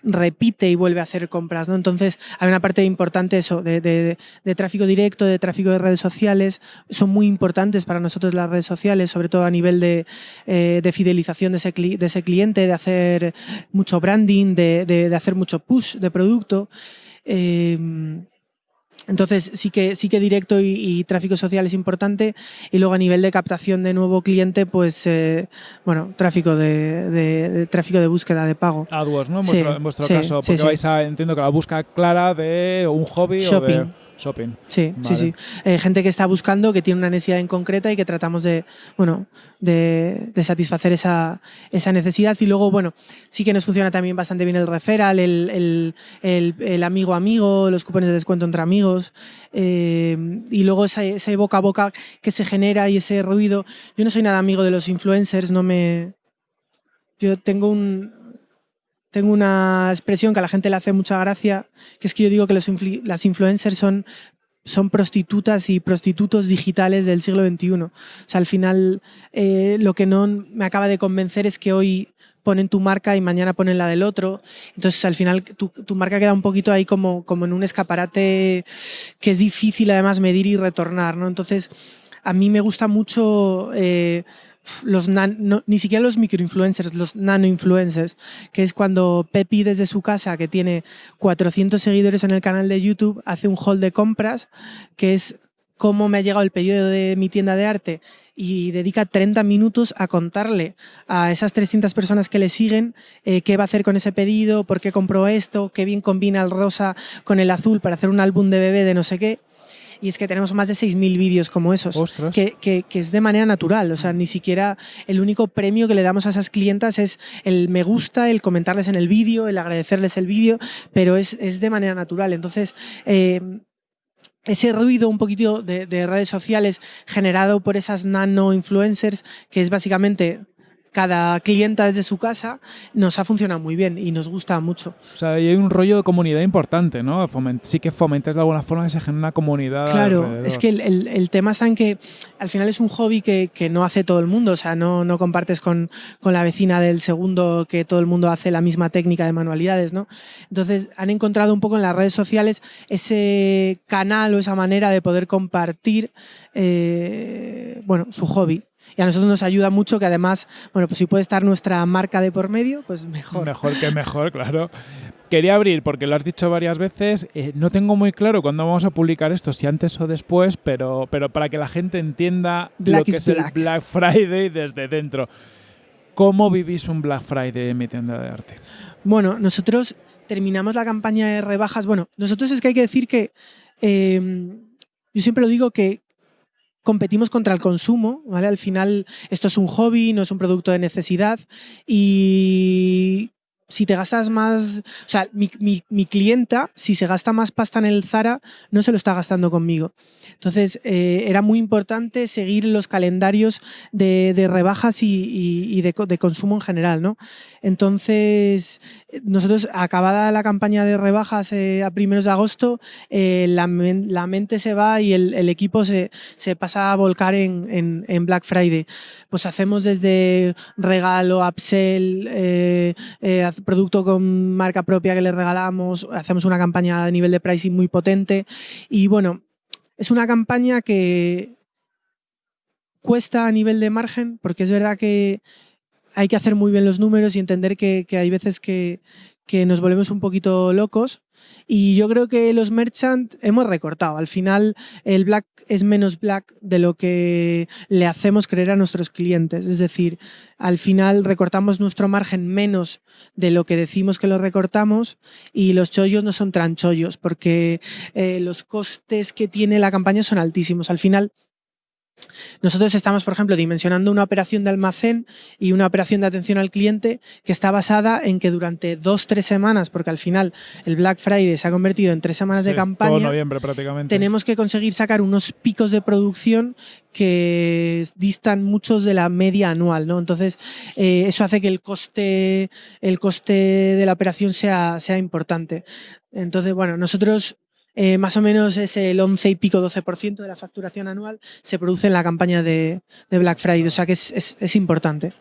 repite y vuelve a hacer compras, ¿no? Entonces hay una parte importante eso, de, tráfico directo, de tráfico de redes sociales, son muy importantes para nosotros las redes sociales, sobre todo a nivel de, eh, fidelización de ese, de ese, cliente, de hacer mucho branding, de, hacer mucho push de producto. Eh, entonces sí que, sí que directo y, tráfico social es importante y luego a nivel de captación de nuevo cliente, pues eh, bueno, tráfico de, tráfico de búsqueda de pago. AdWords, ¿no? En vuestro, caso, porque vais a, entiendo que la búsqueda clara de un hobby Shopping. o de shopping. Sí, sí, sí. Eh, gente que está buscando, que tiene una necesidad en concreta y que tratamos de, bueno, de, satisfacer esa, necesidad. Y luego, bueno, sí que nos funciona también bastante bien el referral, el, amigo amigo, los cupones de descuento entre amigos. Eh, y luego ese, ese boca a boca que se genera y ese ruido. Yo no soy nada amigo de los influencers, no me... Yo tengo un, tengo una expresión que a la gente le hace mucha gracia, que es que yo digo que los las influencers son, son prostitutas y prostitutos digitales del siglo XXI. O sea, al final eh, lo que no me acaba de convencer es que hoy ponen tu marca y mañana ponen la del otro. Entonces, al final, tu, marca queda un poquito ahí como, como en un escaparate que es difícil además medir y retornar. ¿no? Entonces, a mí me gusta mucho eh, los ni siquiera los microinfluencers, los nanoinfluencers, que es cuando Pepi desde su casa, que tiene 400 seguidores en el canal de YouTube, hace un haul de compras, que es cómo me ha llegado el pedido de mi tienda de arte y dedica 30 minutos a contarle a esas 300 personas que le siguen eh, qué va a hacer con ese pedido, por qué compró esto, qué bien combina el rosa con el azul para hacer un álbum de bebé de no sé qué y es que tenemos más de 6.000 vídeos como esos, que, que, es de manera natural, o sea, ni siquiera el único premio que le damos a esas clientas es el me gusta, el comentarles en el vídeo, el agradecerles el vídeo, pero es, es, de manera natural. Entonces, eh, ese ruido un poquito de, de, redes sociales generado por esas nano influencers, que es básicamente cada clienta desde su casa, nos ha funcionado muy bien y nos gusta mucho. O sea, hay un rollo de comunidad importante, ¿no? sí que fomentas de alguna forma que se genere una comunidad. Claro, es que el, tema está en que al final es un hobby que, no hace todo el mundo, o sea, no, no compartes con, con, la vecina del segundo que todo el mundo hace la misma técnica de manualidades, ¿no? Entonces han encontrado un poco en las redes sociales ese canal o esa manera de poder compartir eh, bueno, su hobby y a nosotros nos ayuda mucho que además, bueno, pues si puede estar nuestra marca de por medio, pues mejor. Mejor que mejor, claro. Quería abrir, porque lo has dicho varias veces, eh, no tengo muy claro cuándo vamos a publicar esto, si antes o después, pero, pero para que la gente entienda lo que es el Black Friday desde dentro. ¿Cómo vivís un Black Friday en mi tienda de arte? Bueno, nosotros terminamos la campaña de rebajas. Bueno, nosotros es que hay que decir que eh, yo siempre lo digo que competimos contra el consumo, ¿vale? Al final esto es un hobby, no es un producto de necesidad y si te gastas más, o sea, mi, mi, clienta, si se gasta más pasta en el Zara, no se lo está gastando conmigo. Entonces, eh, era muy importante seguir los calendarios de, rebajas y, de, consumo en general, ¿no? Entonces, nosotros, acabada la campaña de rebajas eh, a primeros de agosto, eh, la, mente se va y el, equipo se, pasa a volcar en, en, Black Friday. Pues hacemos desde regalo, upsell, producto con marca propia que le regalamos, hacemos una campaña a nivel de pricing muy potente y bueno, es una campaña que cuesta a nivel de margen porque es verdad que hay que hacer muy bien los números y entender que, hay veces que, que nos volvemos un poquito locos y yo creo que los merchant hemos recortado. Al final el black es menos black de lo que le hacemos creer a nuestros clientes. Es decir, al final recortamos nuestro margen menos de lo que decimos que lo recortamos y los chollos no son tan chollos porque eh, los costes que tiene la campaña son altísimos. Al final nosotros estamos, por ejemplo, dimensionando una operación de almacén y una operación de atención al cliente que está basada en que durante dos, tres semanas, porque al final el Black Friday se ha convertido en tres semanas de campaña, noviembre prácticamente. tenemos que conseguir sacar unos picos de producción que distan muchos de la media anual. ¿no? Entonces, eh, eso hace que el coste, el coste de la operación sea, sea importante. Entonces, bueno, nosotros eh, más o menos es el 11 y pico, 12% de la facturación anual se produce en la campaña de, Black Friday, o sea que es, importante.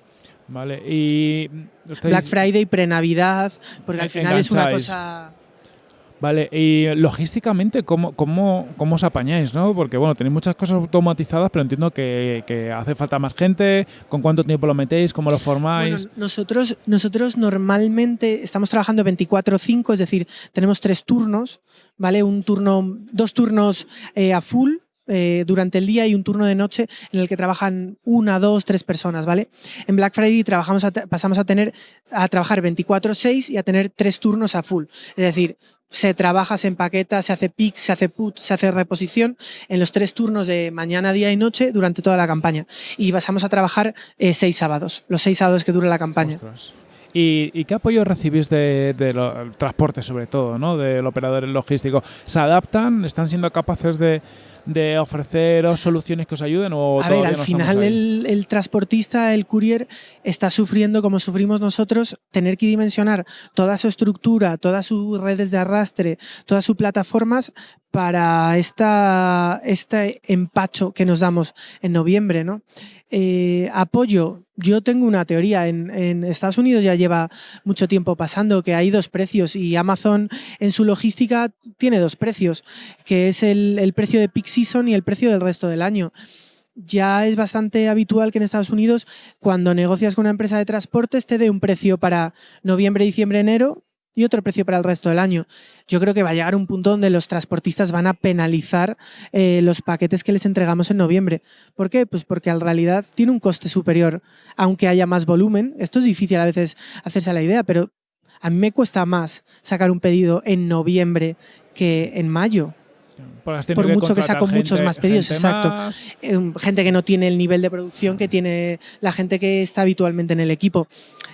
Vale, y... Black Friday, pre-Navidad, porque al final es una cosa... Vale, y logísticamente, ¿cómo, cómo, cómo os apañáis? ¿no? Porque bueno, tenéis muchas cosas automatizadas, pero entiendo que, hace falta más gente. ¿Con cuánto tiempo lo metéis? ¿Cómo lo formáis? nosotros, nosotros normalmente estamos trabajando 24-5, es decir, tenemos tres turnos, ¿vale? Un turno, dos turnos eh, a full, eh, durante el día y un turno de noche en el que trabajan una, dos, tres personas, ¿vale? En Black Friday trabajamos pasamos a tener a trabajar 24/6 y a tener tres turnos a full. Es decir, se trabaja, se empaqueta, se hace pick, se hace put, se hace reposición en los tres turnos de mañana, día y noche durante toda la campaña. Y pasamos a trabajar eh, seis sábados, los seis sábados que dura la campaña. ¿Y, qué apoyo recibís del de, transporte, sobre todo, ¿no? del operador logístico? ¿Se adaptan? ¿Están siendo capaces de, de ofreceros soluciones que os ayuden? O a ver, al final el, transportista, el courier, está sufriendo como sufrimos nosotros, tener que dimensionar toda su estructura, todas sus redes de arrastre, todas sus plataformas para esta, este empacho que nos damos en noviembre. ¿no? Eh, apoyo, yo tengo una teoría. En, Estados Unidos ya lleva mucho tiempo pasando que hay dos precios y Amazon en su logística tiene dos precios, que es el, precio de peak season y el precio del resto del año ya es bastante habitual que en Estados Unidos, cuando negocias con una empresa de transportes, te dé un precio para noviembre, diciembre, enero y otro precio para el resto del año. Yo creo que va a llegar un punto donde los transportistas van a penalizar eh, los paquetes que les entregamos en noviembre. ¿Por qué? Pues porque en realidad tiene un coste superior, aunque haya más volumen. Esto es difícil a veces hacerse la idea, pero a mí me cuesta más sacar un pedido en noviembre que en mayo. Por mucho que saco muchos más pedidos, exacto. Eh, gente que no tiene el nivel de producción que tiene la gente que está habitualmente en el equipo.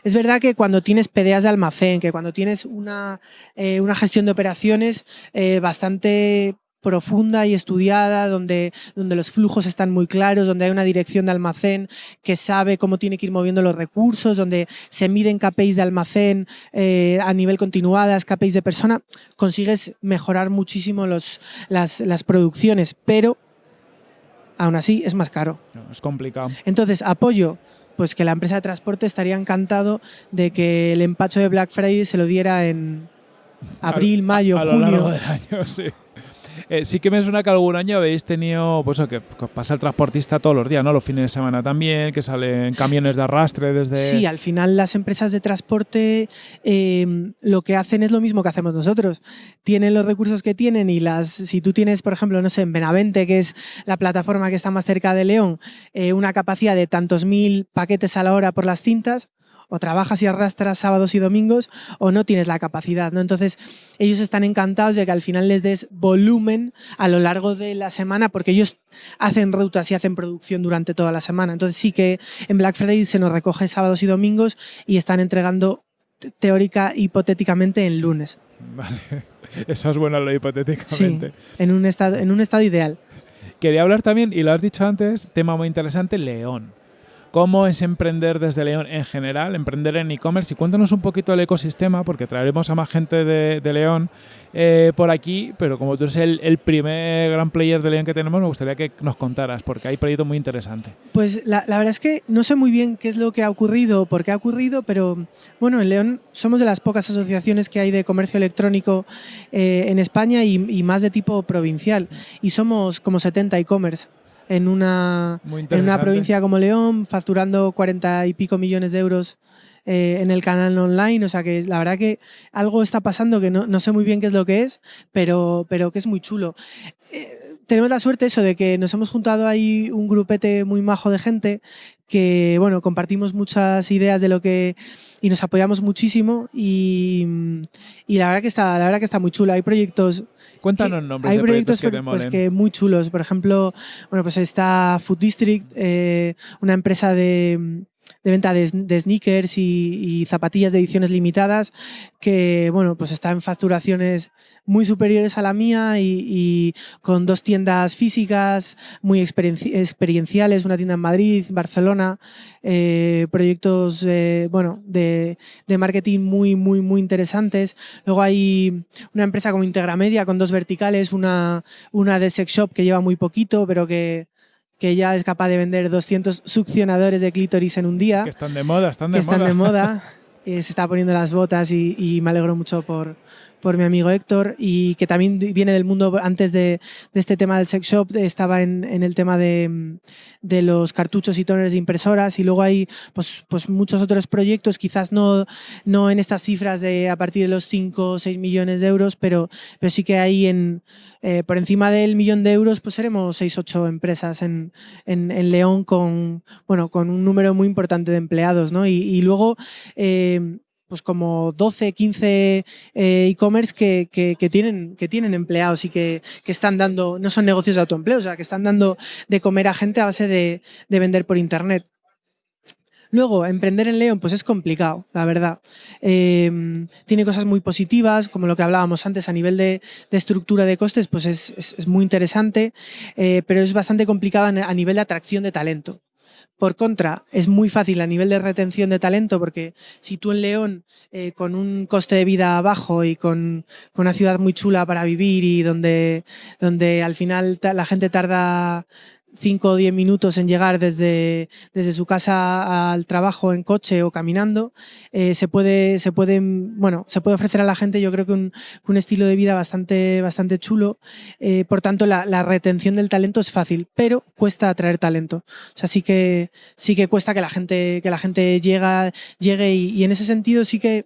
Es verdad que cuando tienes PDAs de almacén, que cuando tienes una, eh, una gestión de operaciones eh, bastante profunda y estudiada, donde, donde los flujos están muy claros, donde hay una dirección de almacén que sabe cómo tiene que ir moviendo los recursos, donde se miden KPIs de almacén eh, a nivel continuadas, KPIs de persona, consigues mejorar muchísimo los, las, las producciones, pero aún así es más caro. Es complicado. Entonces, apoyo pues que la empresa de transporte estaría encantado de que el empacho de Black Friday se lo diera en abril, mayo, junio. Eh, sí que me suena que algún año habéis tenido, pues que, pasa el transportista todos los días, ¿no? Los fines de semana también, que salen camiones de arrastre desde... Sí, al final las empresas de transporte em, lo que hacen es lo mismo que hacemos nosotros. Tienen los recursos que tienen y las, si tú tienes, por ejemplo, no sé, en Benavente, que es la plataforma que está más cerca de León, eh, una capacidad de tantos mil paquetes a la hora por las cintas, o trabajas y arrastras sábados y domingos o no tienes la capacidad. ¿no? Entonces, ellos están encantados de que al final les des volumen a lo largo de la semana porque ellos hacen rutas y hacen producción durante toda la semana. Entonces, sí que en Black Friday se nos recoge sábados y domingos y están entregando teórica hipotéticamente en lunes. Vale, eso es bueno lo hipotéticamente. Sí, en un estado, en un estado ideal. Quería hablar también, y lo has dicho antes, tema muy interesante, León cómo es emprender desde León en general, emprender en e-commerce y cuéntanos un poquito el ecosistema porque traeremos a más gente de, León eh, por aquí, pero como tú eres el, primer gran player de León que tenemos, me gustaría que nos contaras porque hay proyectos muy interesantes. Pues la, verdad es que no sé muy bien qué es lo que ha ocurrido, por qué ha ocurrido, pero bueno, en León somos de las pocas asociaciones que hay de comercio electrónico eh, en España y, y más de tipo provincial. Y somos como 70 e-commerce en una, en una provincia como León, facturando 40 y pico millones de euros eh, en el canal online. O sea que la verdad que algo está pasando que no, no sé muy bien qué es lo que es, pero, pero que es muy chulo. Eh, tenemos la suerte eso de que nos hemos juntado ahí un grupete muy majo de gente que bueno, compartimos muchas ideas de lo que y nos apoyamos muchísimo y, y la verdad que está la verdad que está muy chulo. Hay proyectos Cuéntanos nombres Hay de proyectos, que, pues, que muy chulos. Por ejemplo, bueno, pues está Food District, eh, una empresa de, venta de, sneakers y, zapatillas de ediciones limitadas, que bueno, pues está en facturaciones muy superiores a la mía y, con dos tiendas físicas muy experienciales, una tienda en Madrid, Barcelona, eh, proyectos bueno, de, marketing muy, muy, muy interesantes. Luego hay una empresa como Integramedia con dos verticales, una, una de sex shop que lleva muy poquito, pero que, que ya es capaz de vender 200 succionadores de clítoris en un día. Que están de moda, están de que moda. Están de moda. Eh, se está poniendo las botas y, me alegro mucho por, por mi amigo Héctor y que también viene del mundo antes de, este tema del sex shop, estaba en, el tema de, los cartuchos y toners de impresoras y luego hay pues, pues muchos otros proyectos, quizás no, no en estas cifras de a partir de los 5 o 6 millones de euros, pero, pero sí que hay en, eh, por encima del millón de euros, pues seremos 6 8 empresas en, en, León con, bueno, con un número muy importante de empleados. ¿no? Y, luego, eh, pues como 12, 15 eh, e-commerce que, que, tienen, que tienen empleados y que, que, están dando, no son negocios de autoempleo, o sea, que están dando de comer a gente a base de, de vender por internet. Luego, emprender en León pues es complicado, la verdad. Em, tiene cosas muy positivas, como lo que hablábamos antes a nivel de, estructura de costes, pues es, muy interesante, eh, pero es bastante complicado a nivel de atracción de talento. Por contra, es muy fácil a nivel de retención de talento porque si tú en León, eh, con un coste de vida bajo y con, con, una ciudad muy chula para vivir y donde, donde al final la gente tarda 5 o 10 minutos en llegar desde, desde su casa al trabajo en coche o caminando, eh, se, puede, se, puede, bueno, se puede ofrecer a la gente yo creo que un, un estilo de vida bastante, bastante chulo. Eh, por tanto, la, la, retención del talento es fácil, pero cuesta atraer talento. O sea, sí que, sí que cuesta que la gente, que la gente llega, llegue y, en ese sentido sí que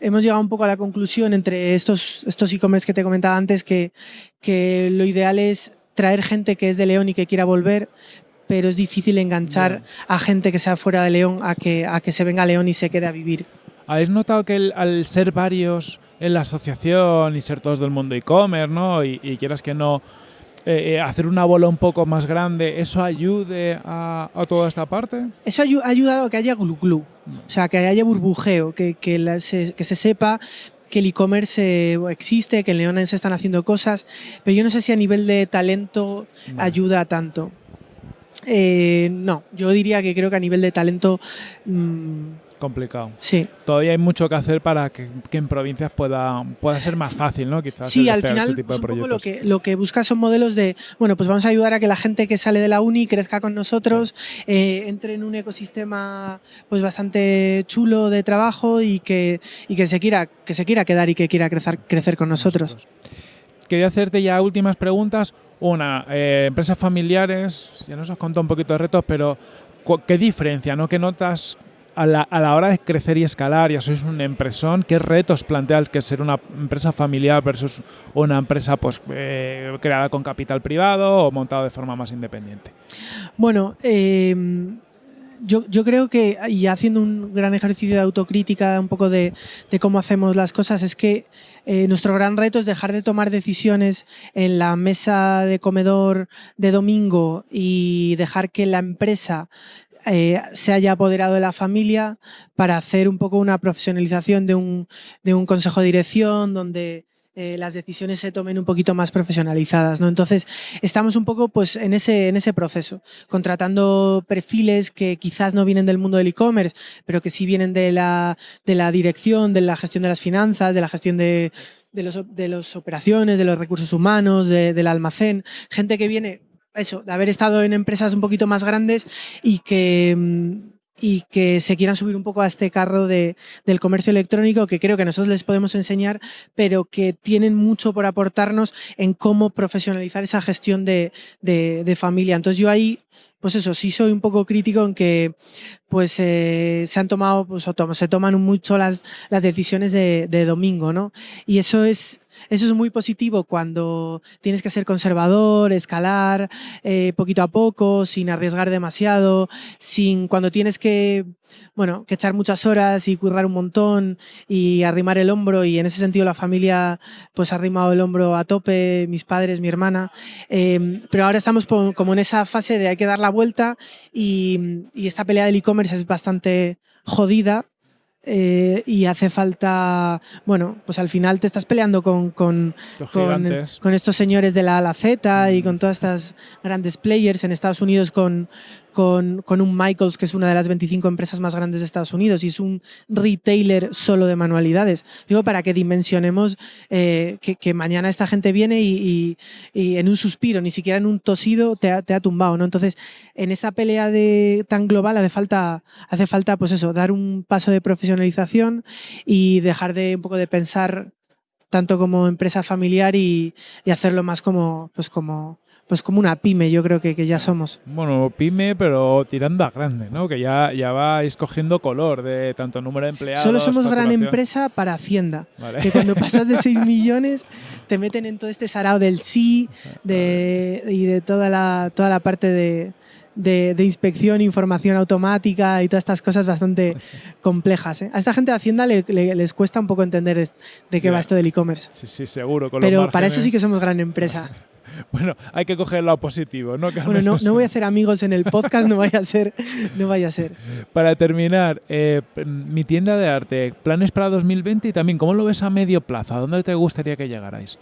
hemos llegado un poco a la conclusión entre estos estos e-commerce que te comentaba antes que, que lo ideal es traer gente que es de León y que quiera volver, pero es difícil enganchar a gente que sea fuera de León a que, a que se venga a León y se quede a vivir. ¿Habéis notado que al ser varios en la asociación y ser todos del mundo e-commerce, ¿no? Y, quieras que no, eh, eh, hacer una bola un poco más grande, ¿eso ayude a, toda esta parte? Eso ha ayudado a que haya glu glu, o sea, que haya burbujeo, que, que, se, que se sepa que el e-commerce existe, que en León se están haciendo cosas, pero yo no sé si a nivel de talento ayuda tanto. Eh, no, yo diría que creo que a nivel de talento... Mm, complicado. Sí. Todavía hay mucho que hacer para que, en provincias pueda, pueda ser más fácil, ¿no? Quizás. Sí, al final este un poco lo que, lo que busca son modelos de, bueno, pues vamos a ayudar a que la gente que sale de la uni crezca con nosotros, eh, entre en un ecosistema pues bastante chulo de trabajo y que, y que, se, quiera, que se quiera quedar y que quiera crecer, crecer con nosotros. Quería hacerte ya últimas preguntas. Una, eh, empresas familiares, ya nos has contado un poquito de retos, pero ¿qué diferencia, no? ¿Qué notas a la, a la, hora de crecer y escalar, ya sois un empresón, ¿qué retos plantea que ser una empresa familiar versus una empresa pues, eh, creada con capital privado o montada de forma más independiente? Bueno, eh, yo, yo, creo que, y haciendo un gran ejercicio de autocrítica, un poco de, de cómo hacemos las cosas, es que eh, nuestro gran reto es dejar de tomar decisiones en la mesa de comedor de domingo y dejar que la empresa eh, se haya apoderado de la familia para hacer un poco una profesionalización de un, de un consejo de dirección donde eh, las decisiones se tomen un poquito más profesionalizadas. ¿no? Entonces, estamos un poco pues, en, ese, en ese proceso, contratando perfiles que quizás no vienen del mundo del e-commerce, pero que sí vienen de la, de la dirección, de la gestión de las finanzas, de la gestión de, de los, de las operaciones, de los recursos humanos, del almacén, gente que viene eso, de haber estado en empresas un poquito más grandes y que, mm, y que se quieran subir un poco a este carro de, del comercio electrónico que creo que nosotros les podemos enseñar, pero que tienen mucho por aportarnos en cómo profesionalizar esa gestión de, de, familia. Entonces yo ahí, pues eso, sí soy un poco crítico en que pues eh, se han tomado, pues, se toman mucho las, las decisiones de, de domingo, ¿no? Y eso es eso es muy positivo cuando tienes que ser conservador, escalar eh, poquito a poco, sin arriesgar demasiado, sin cuando tienes que, bueno, que echar muchas horas y currar un montón y arrimar el hombro y en ese sentido la familia pues ha arrimado el hombro a tope, mis padres, mi hermana, em, pero ahora estamos como en esa fase de hay que dar la vuelta y, y esta pelea del e-commerce es bastante jodida eh, y hace falta, bueno, pues al final te estás peleando con, con, con, con estos señores de la A la Z y con todas estas grandes players en Estados Unidos con, con, un Michaels, que es una de las 25 empresas más grandes de Estados Unidos y es un retailer solo de manualidades. Digo, para que dimensionemos eh, que, mañana esta gente viene y, en un suspiro, ni siquiera en un tosido, te ha, te ha tumbado. ¿no? Entonces, en esa pelea de, tan global hace falta, hace falta, pues eso, dar un paso de profesionalización y dejar de un poco de pensar tanto como empresa familiar y, y hacerlo más como, pues como, pues como una pyme, yo creo que, que, ya somos. Bueno, pyme, pero tirando a grande, ¿no? Que ya, ya vais cogiendo color de tanto número de empleados. Solo somos gran empresa para Hacienda. Vale. Que cuando pasas de 6 millones te meten en todo este sarao del sí de, y de toda la, toda la parte de, de, de, inspección, información automática y todas estas cosas bastante complejas. ¿eh? A esta gente de Hacienda le, le, les cuesta un poco entender de qué yeah. va esto del e-commerce. Sí, sí, seguro. Con Pero para eso sí que somos gran empresa. Bueno, hay que coger lo positivo, ¿no? Que bueno, no, no, voy a hacer amigos en el podcast, no vaya a ser. No vaya a ser. Para terminar, eh, mi tienda de arte, planes para 2020 y también, ¿cómo lo ves a medio plazo? ¿A dónde te gustaría que llegarais?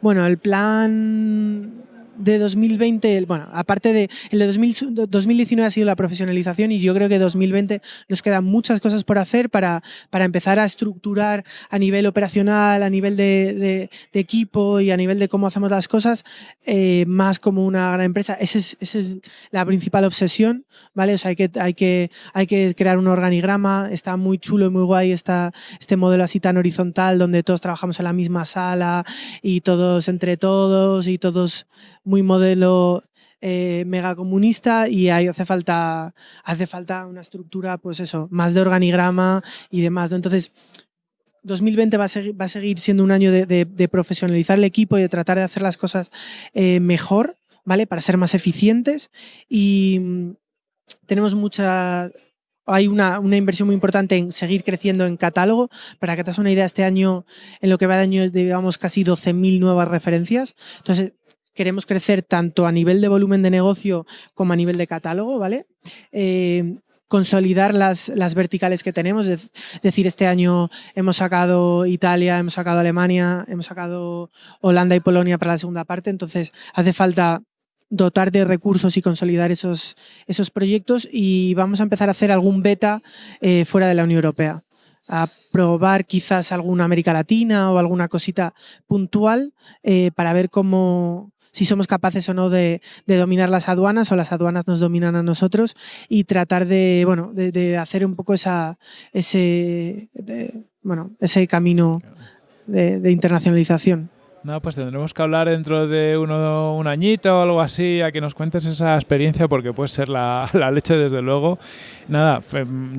Bueno, el plan de 2020, bueno, aparte de el de 2000, 2019 ha sido la profesionalización y yo creo que 2020 nos quedan muchas cosas por hacer para, para empezar a estructurar a nivel operacional, a nivel de, de, de equipo y a nivel de cómo hacemos las cosas eh, más como una gran empresa. Esa es, esa es la principal obsesión, ¿vale? O sea, hay que, hay que, hay que crear un organigrama, está muy chulo y muy guay esta, este modelo así tan horizontal donde todos trabajamos en la misma sala y todos entre todos y todos muy modelo eh, megacomunista y ahí hace falta, hace falta una estructura, pues eso, más de organigrama y demás. Entonces, 2020 va a, seguir, va a seguir siendo un año de, profesionalizar el equipo y de tratar de hacer las cosas eh, mejor, ¿vale? Para ser más eficientes y mm, tenemos mucha hay una, una, inversión muy importante en seguir creciendo en catálogo. Para que te hagas una idea, este año, en lo que va de año, llevamos casi 12.000 nuevas referencias. Entonces, queremos crecer tanto a nivel de volumen de negocio como a nivel de catálogo, ¿vale? Eh, consolidar las, las, verticales que tenemos, es decir, este año hemos sacado Italia, hemos sacado Alemania, hemos sacado Holanda y Polonia para la segunda parte, entonces hace falta dotar de recursos y consolidar esos, esos proyectos y vamos a empezar a hacer algún beta eh, fuera de la Unión Europea a probar quizás alguna América Latina o alguna cosita puntual eh, para ver cómo, si somos capaces o no de, de, dominar las aduanas o las aduanas nos dominan a nosotros y tratar de, bueno, de, de hacer un poco esa, ese, bueno, ese camino de internacionalización. No, pues tendremos que hablar dentro de uno, un añito o algo así, a que nos cuentes esa experiencia, porque puede ser la, la, leche, desde luego. Nada,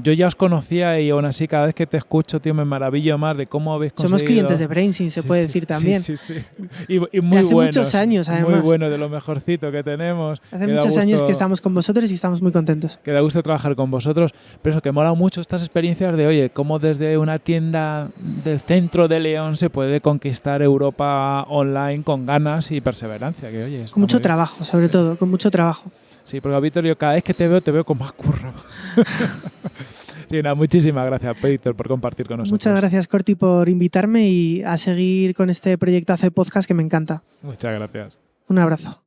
yo ya os conocía y aún así, cada vez que te escucho, tío, me maravillo más de cómo habéis conseguido... Somos clientes de Brainsyn, se sí, puede sí, decir también. Sí, sí, sí. Y, y muy hace buenos, muchos años, además. Muy bueno, de lo mejorcito que tenemos. Hace muchos gusto, años que estamos con vosotros y estamos muy contentos. Que da gusto trabajar con vosotros. Pero eso, que mola mucho estas experiencias de, oye, cómo desde una tienda del centro de León se puede conquistar Europa online con ganas y perseverancia. Que, oye, con mucho trabajo, sobre sí. todo, con mucho trabajo. Sí, porque Víctor, yo cada vez que te veo, te veo con más curro. sí, no, muchísimas gracias, Víctor, por compartir con nosotros. Muchas gracias, Corti, por invitarme y a seguir con este proyectazo de podcast que me encanta. Muchas gracias. Un abrazo.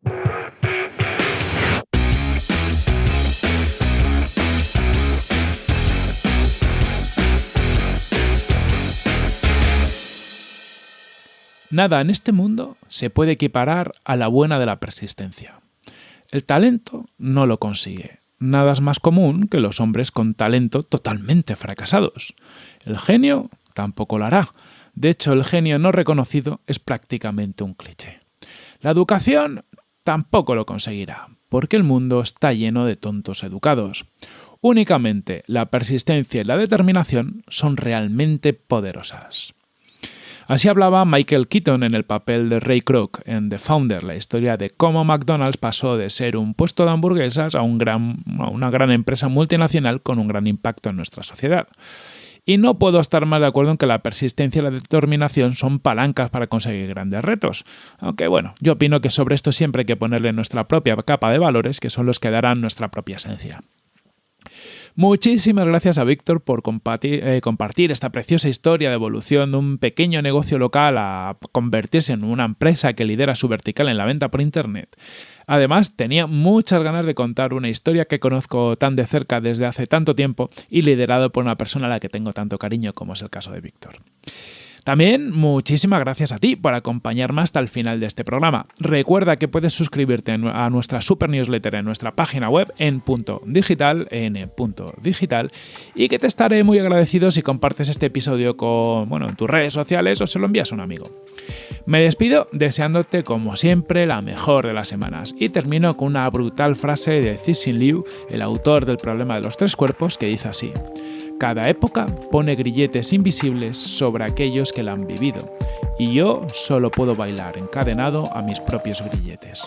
Nada en este mundo se puede equiparar a la buena de la persistencia. El talento no lo consigue. Nada es más común que los hombres con talento totalmente fracasados. El genio tampoco lo hará. De hecho, el genio no reconocido es prácticamente un cliché. La educación tampoco lo conseguirá, porque el mundo está lleno de tontos educados. Únicamente la persistencia y la determinación son realmente poderosas. Así hablaba Michael Keaton en el papel de Ray Kroc en The Founder, la historia de cómo McDonald's pasó de ser un puesto de hamburguesas a, a una gran empresa multinacional con un gran impacto en nuestra sociedad. Y no puedo estar más de acuerdo en que la persistencia y la determinación son palancas para conseguir grandes retos. Aunque bueno, yo opino que sobre esto siempre hay que ponerle nuestra propia capa de valores, que son los que darán nuestra propia esencia. Muchísimas gracias a Víctor por eh, compartir, esta preciosa historia de evolución de un pequeño negocio local a convertirse en una empresa que lidera su vertical en la venta por Internet. Además, tenía muchas ganas de contar una historia que conozco tan de cerca desde hace tanto tiempo y liderado por una persona a la que tengo tanto cariño como es el caso de Víctor. También muchísimas gracias a ti por acompañarme hasta el final de este programa. Recuerda que puedes suscribirte a nuestra super newsletter en nuestra página web en punto digital, en punto digital, y que te estaré muy agradecido si compartes este episodio con, bueno, en tus redes sociales o se lo envías a un amigo. Me despido deseándote como siempre la mejor de las semanas y termino con una brutal frase de Cixin Liu, el autor del problema de los tres cuerpos, que dice así. Cada época pone grilletes invisibles sobre aquellos que la han vivido, y yo solo puedo bailar encadenado a mis propios grilletes.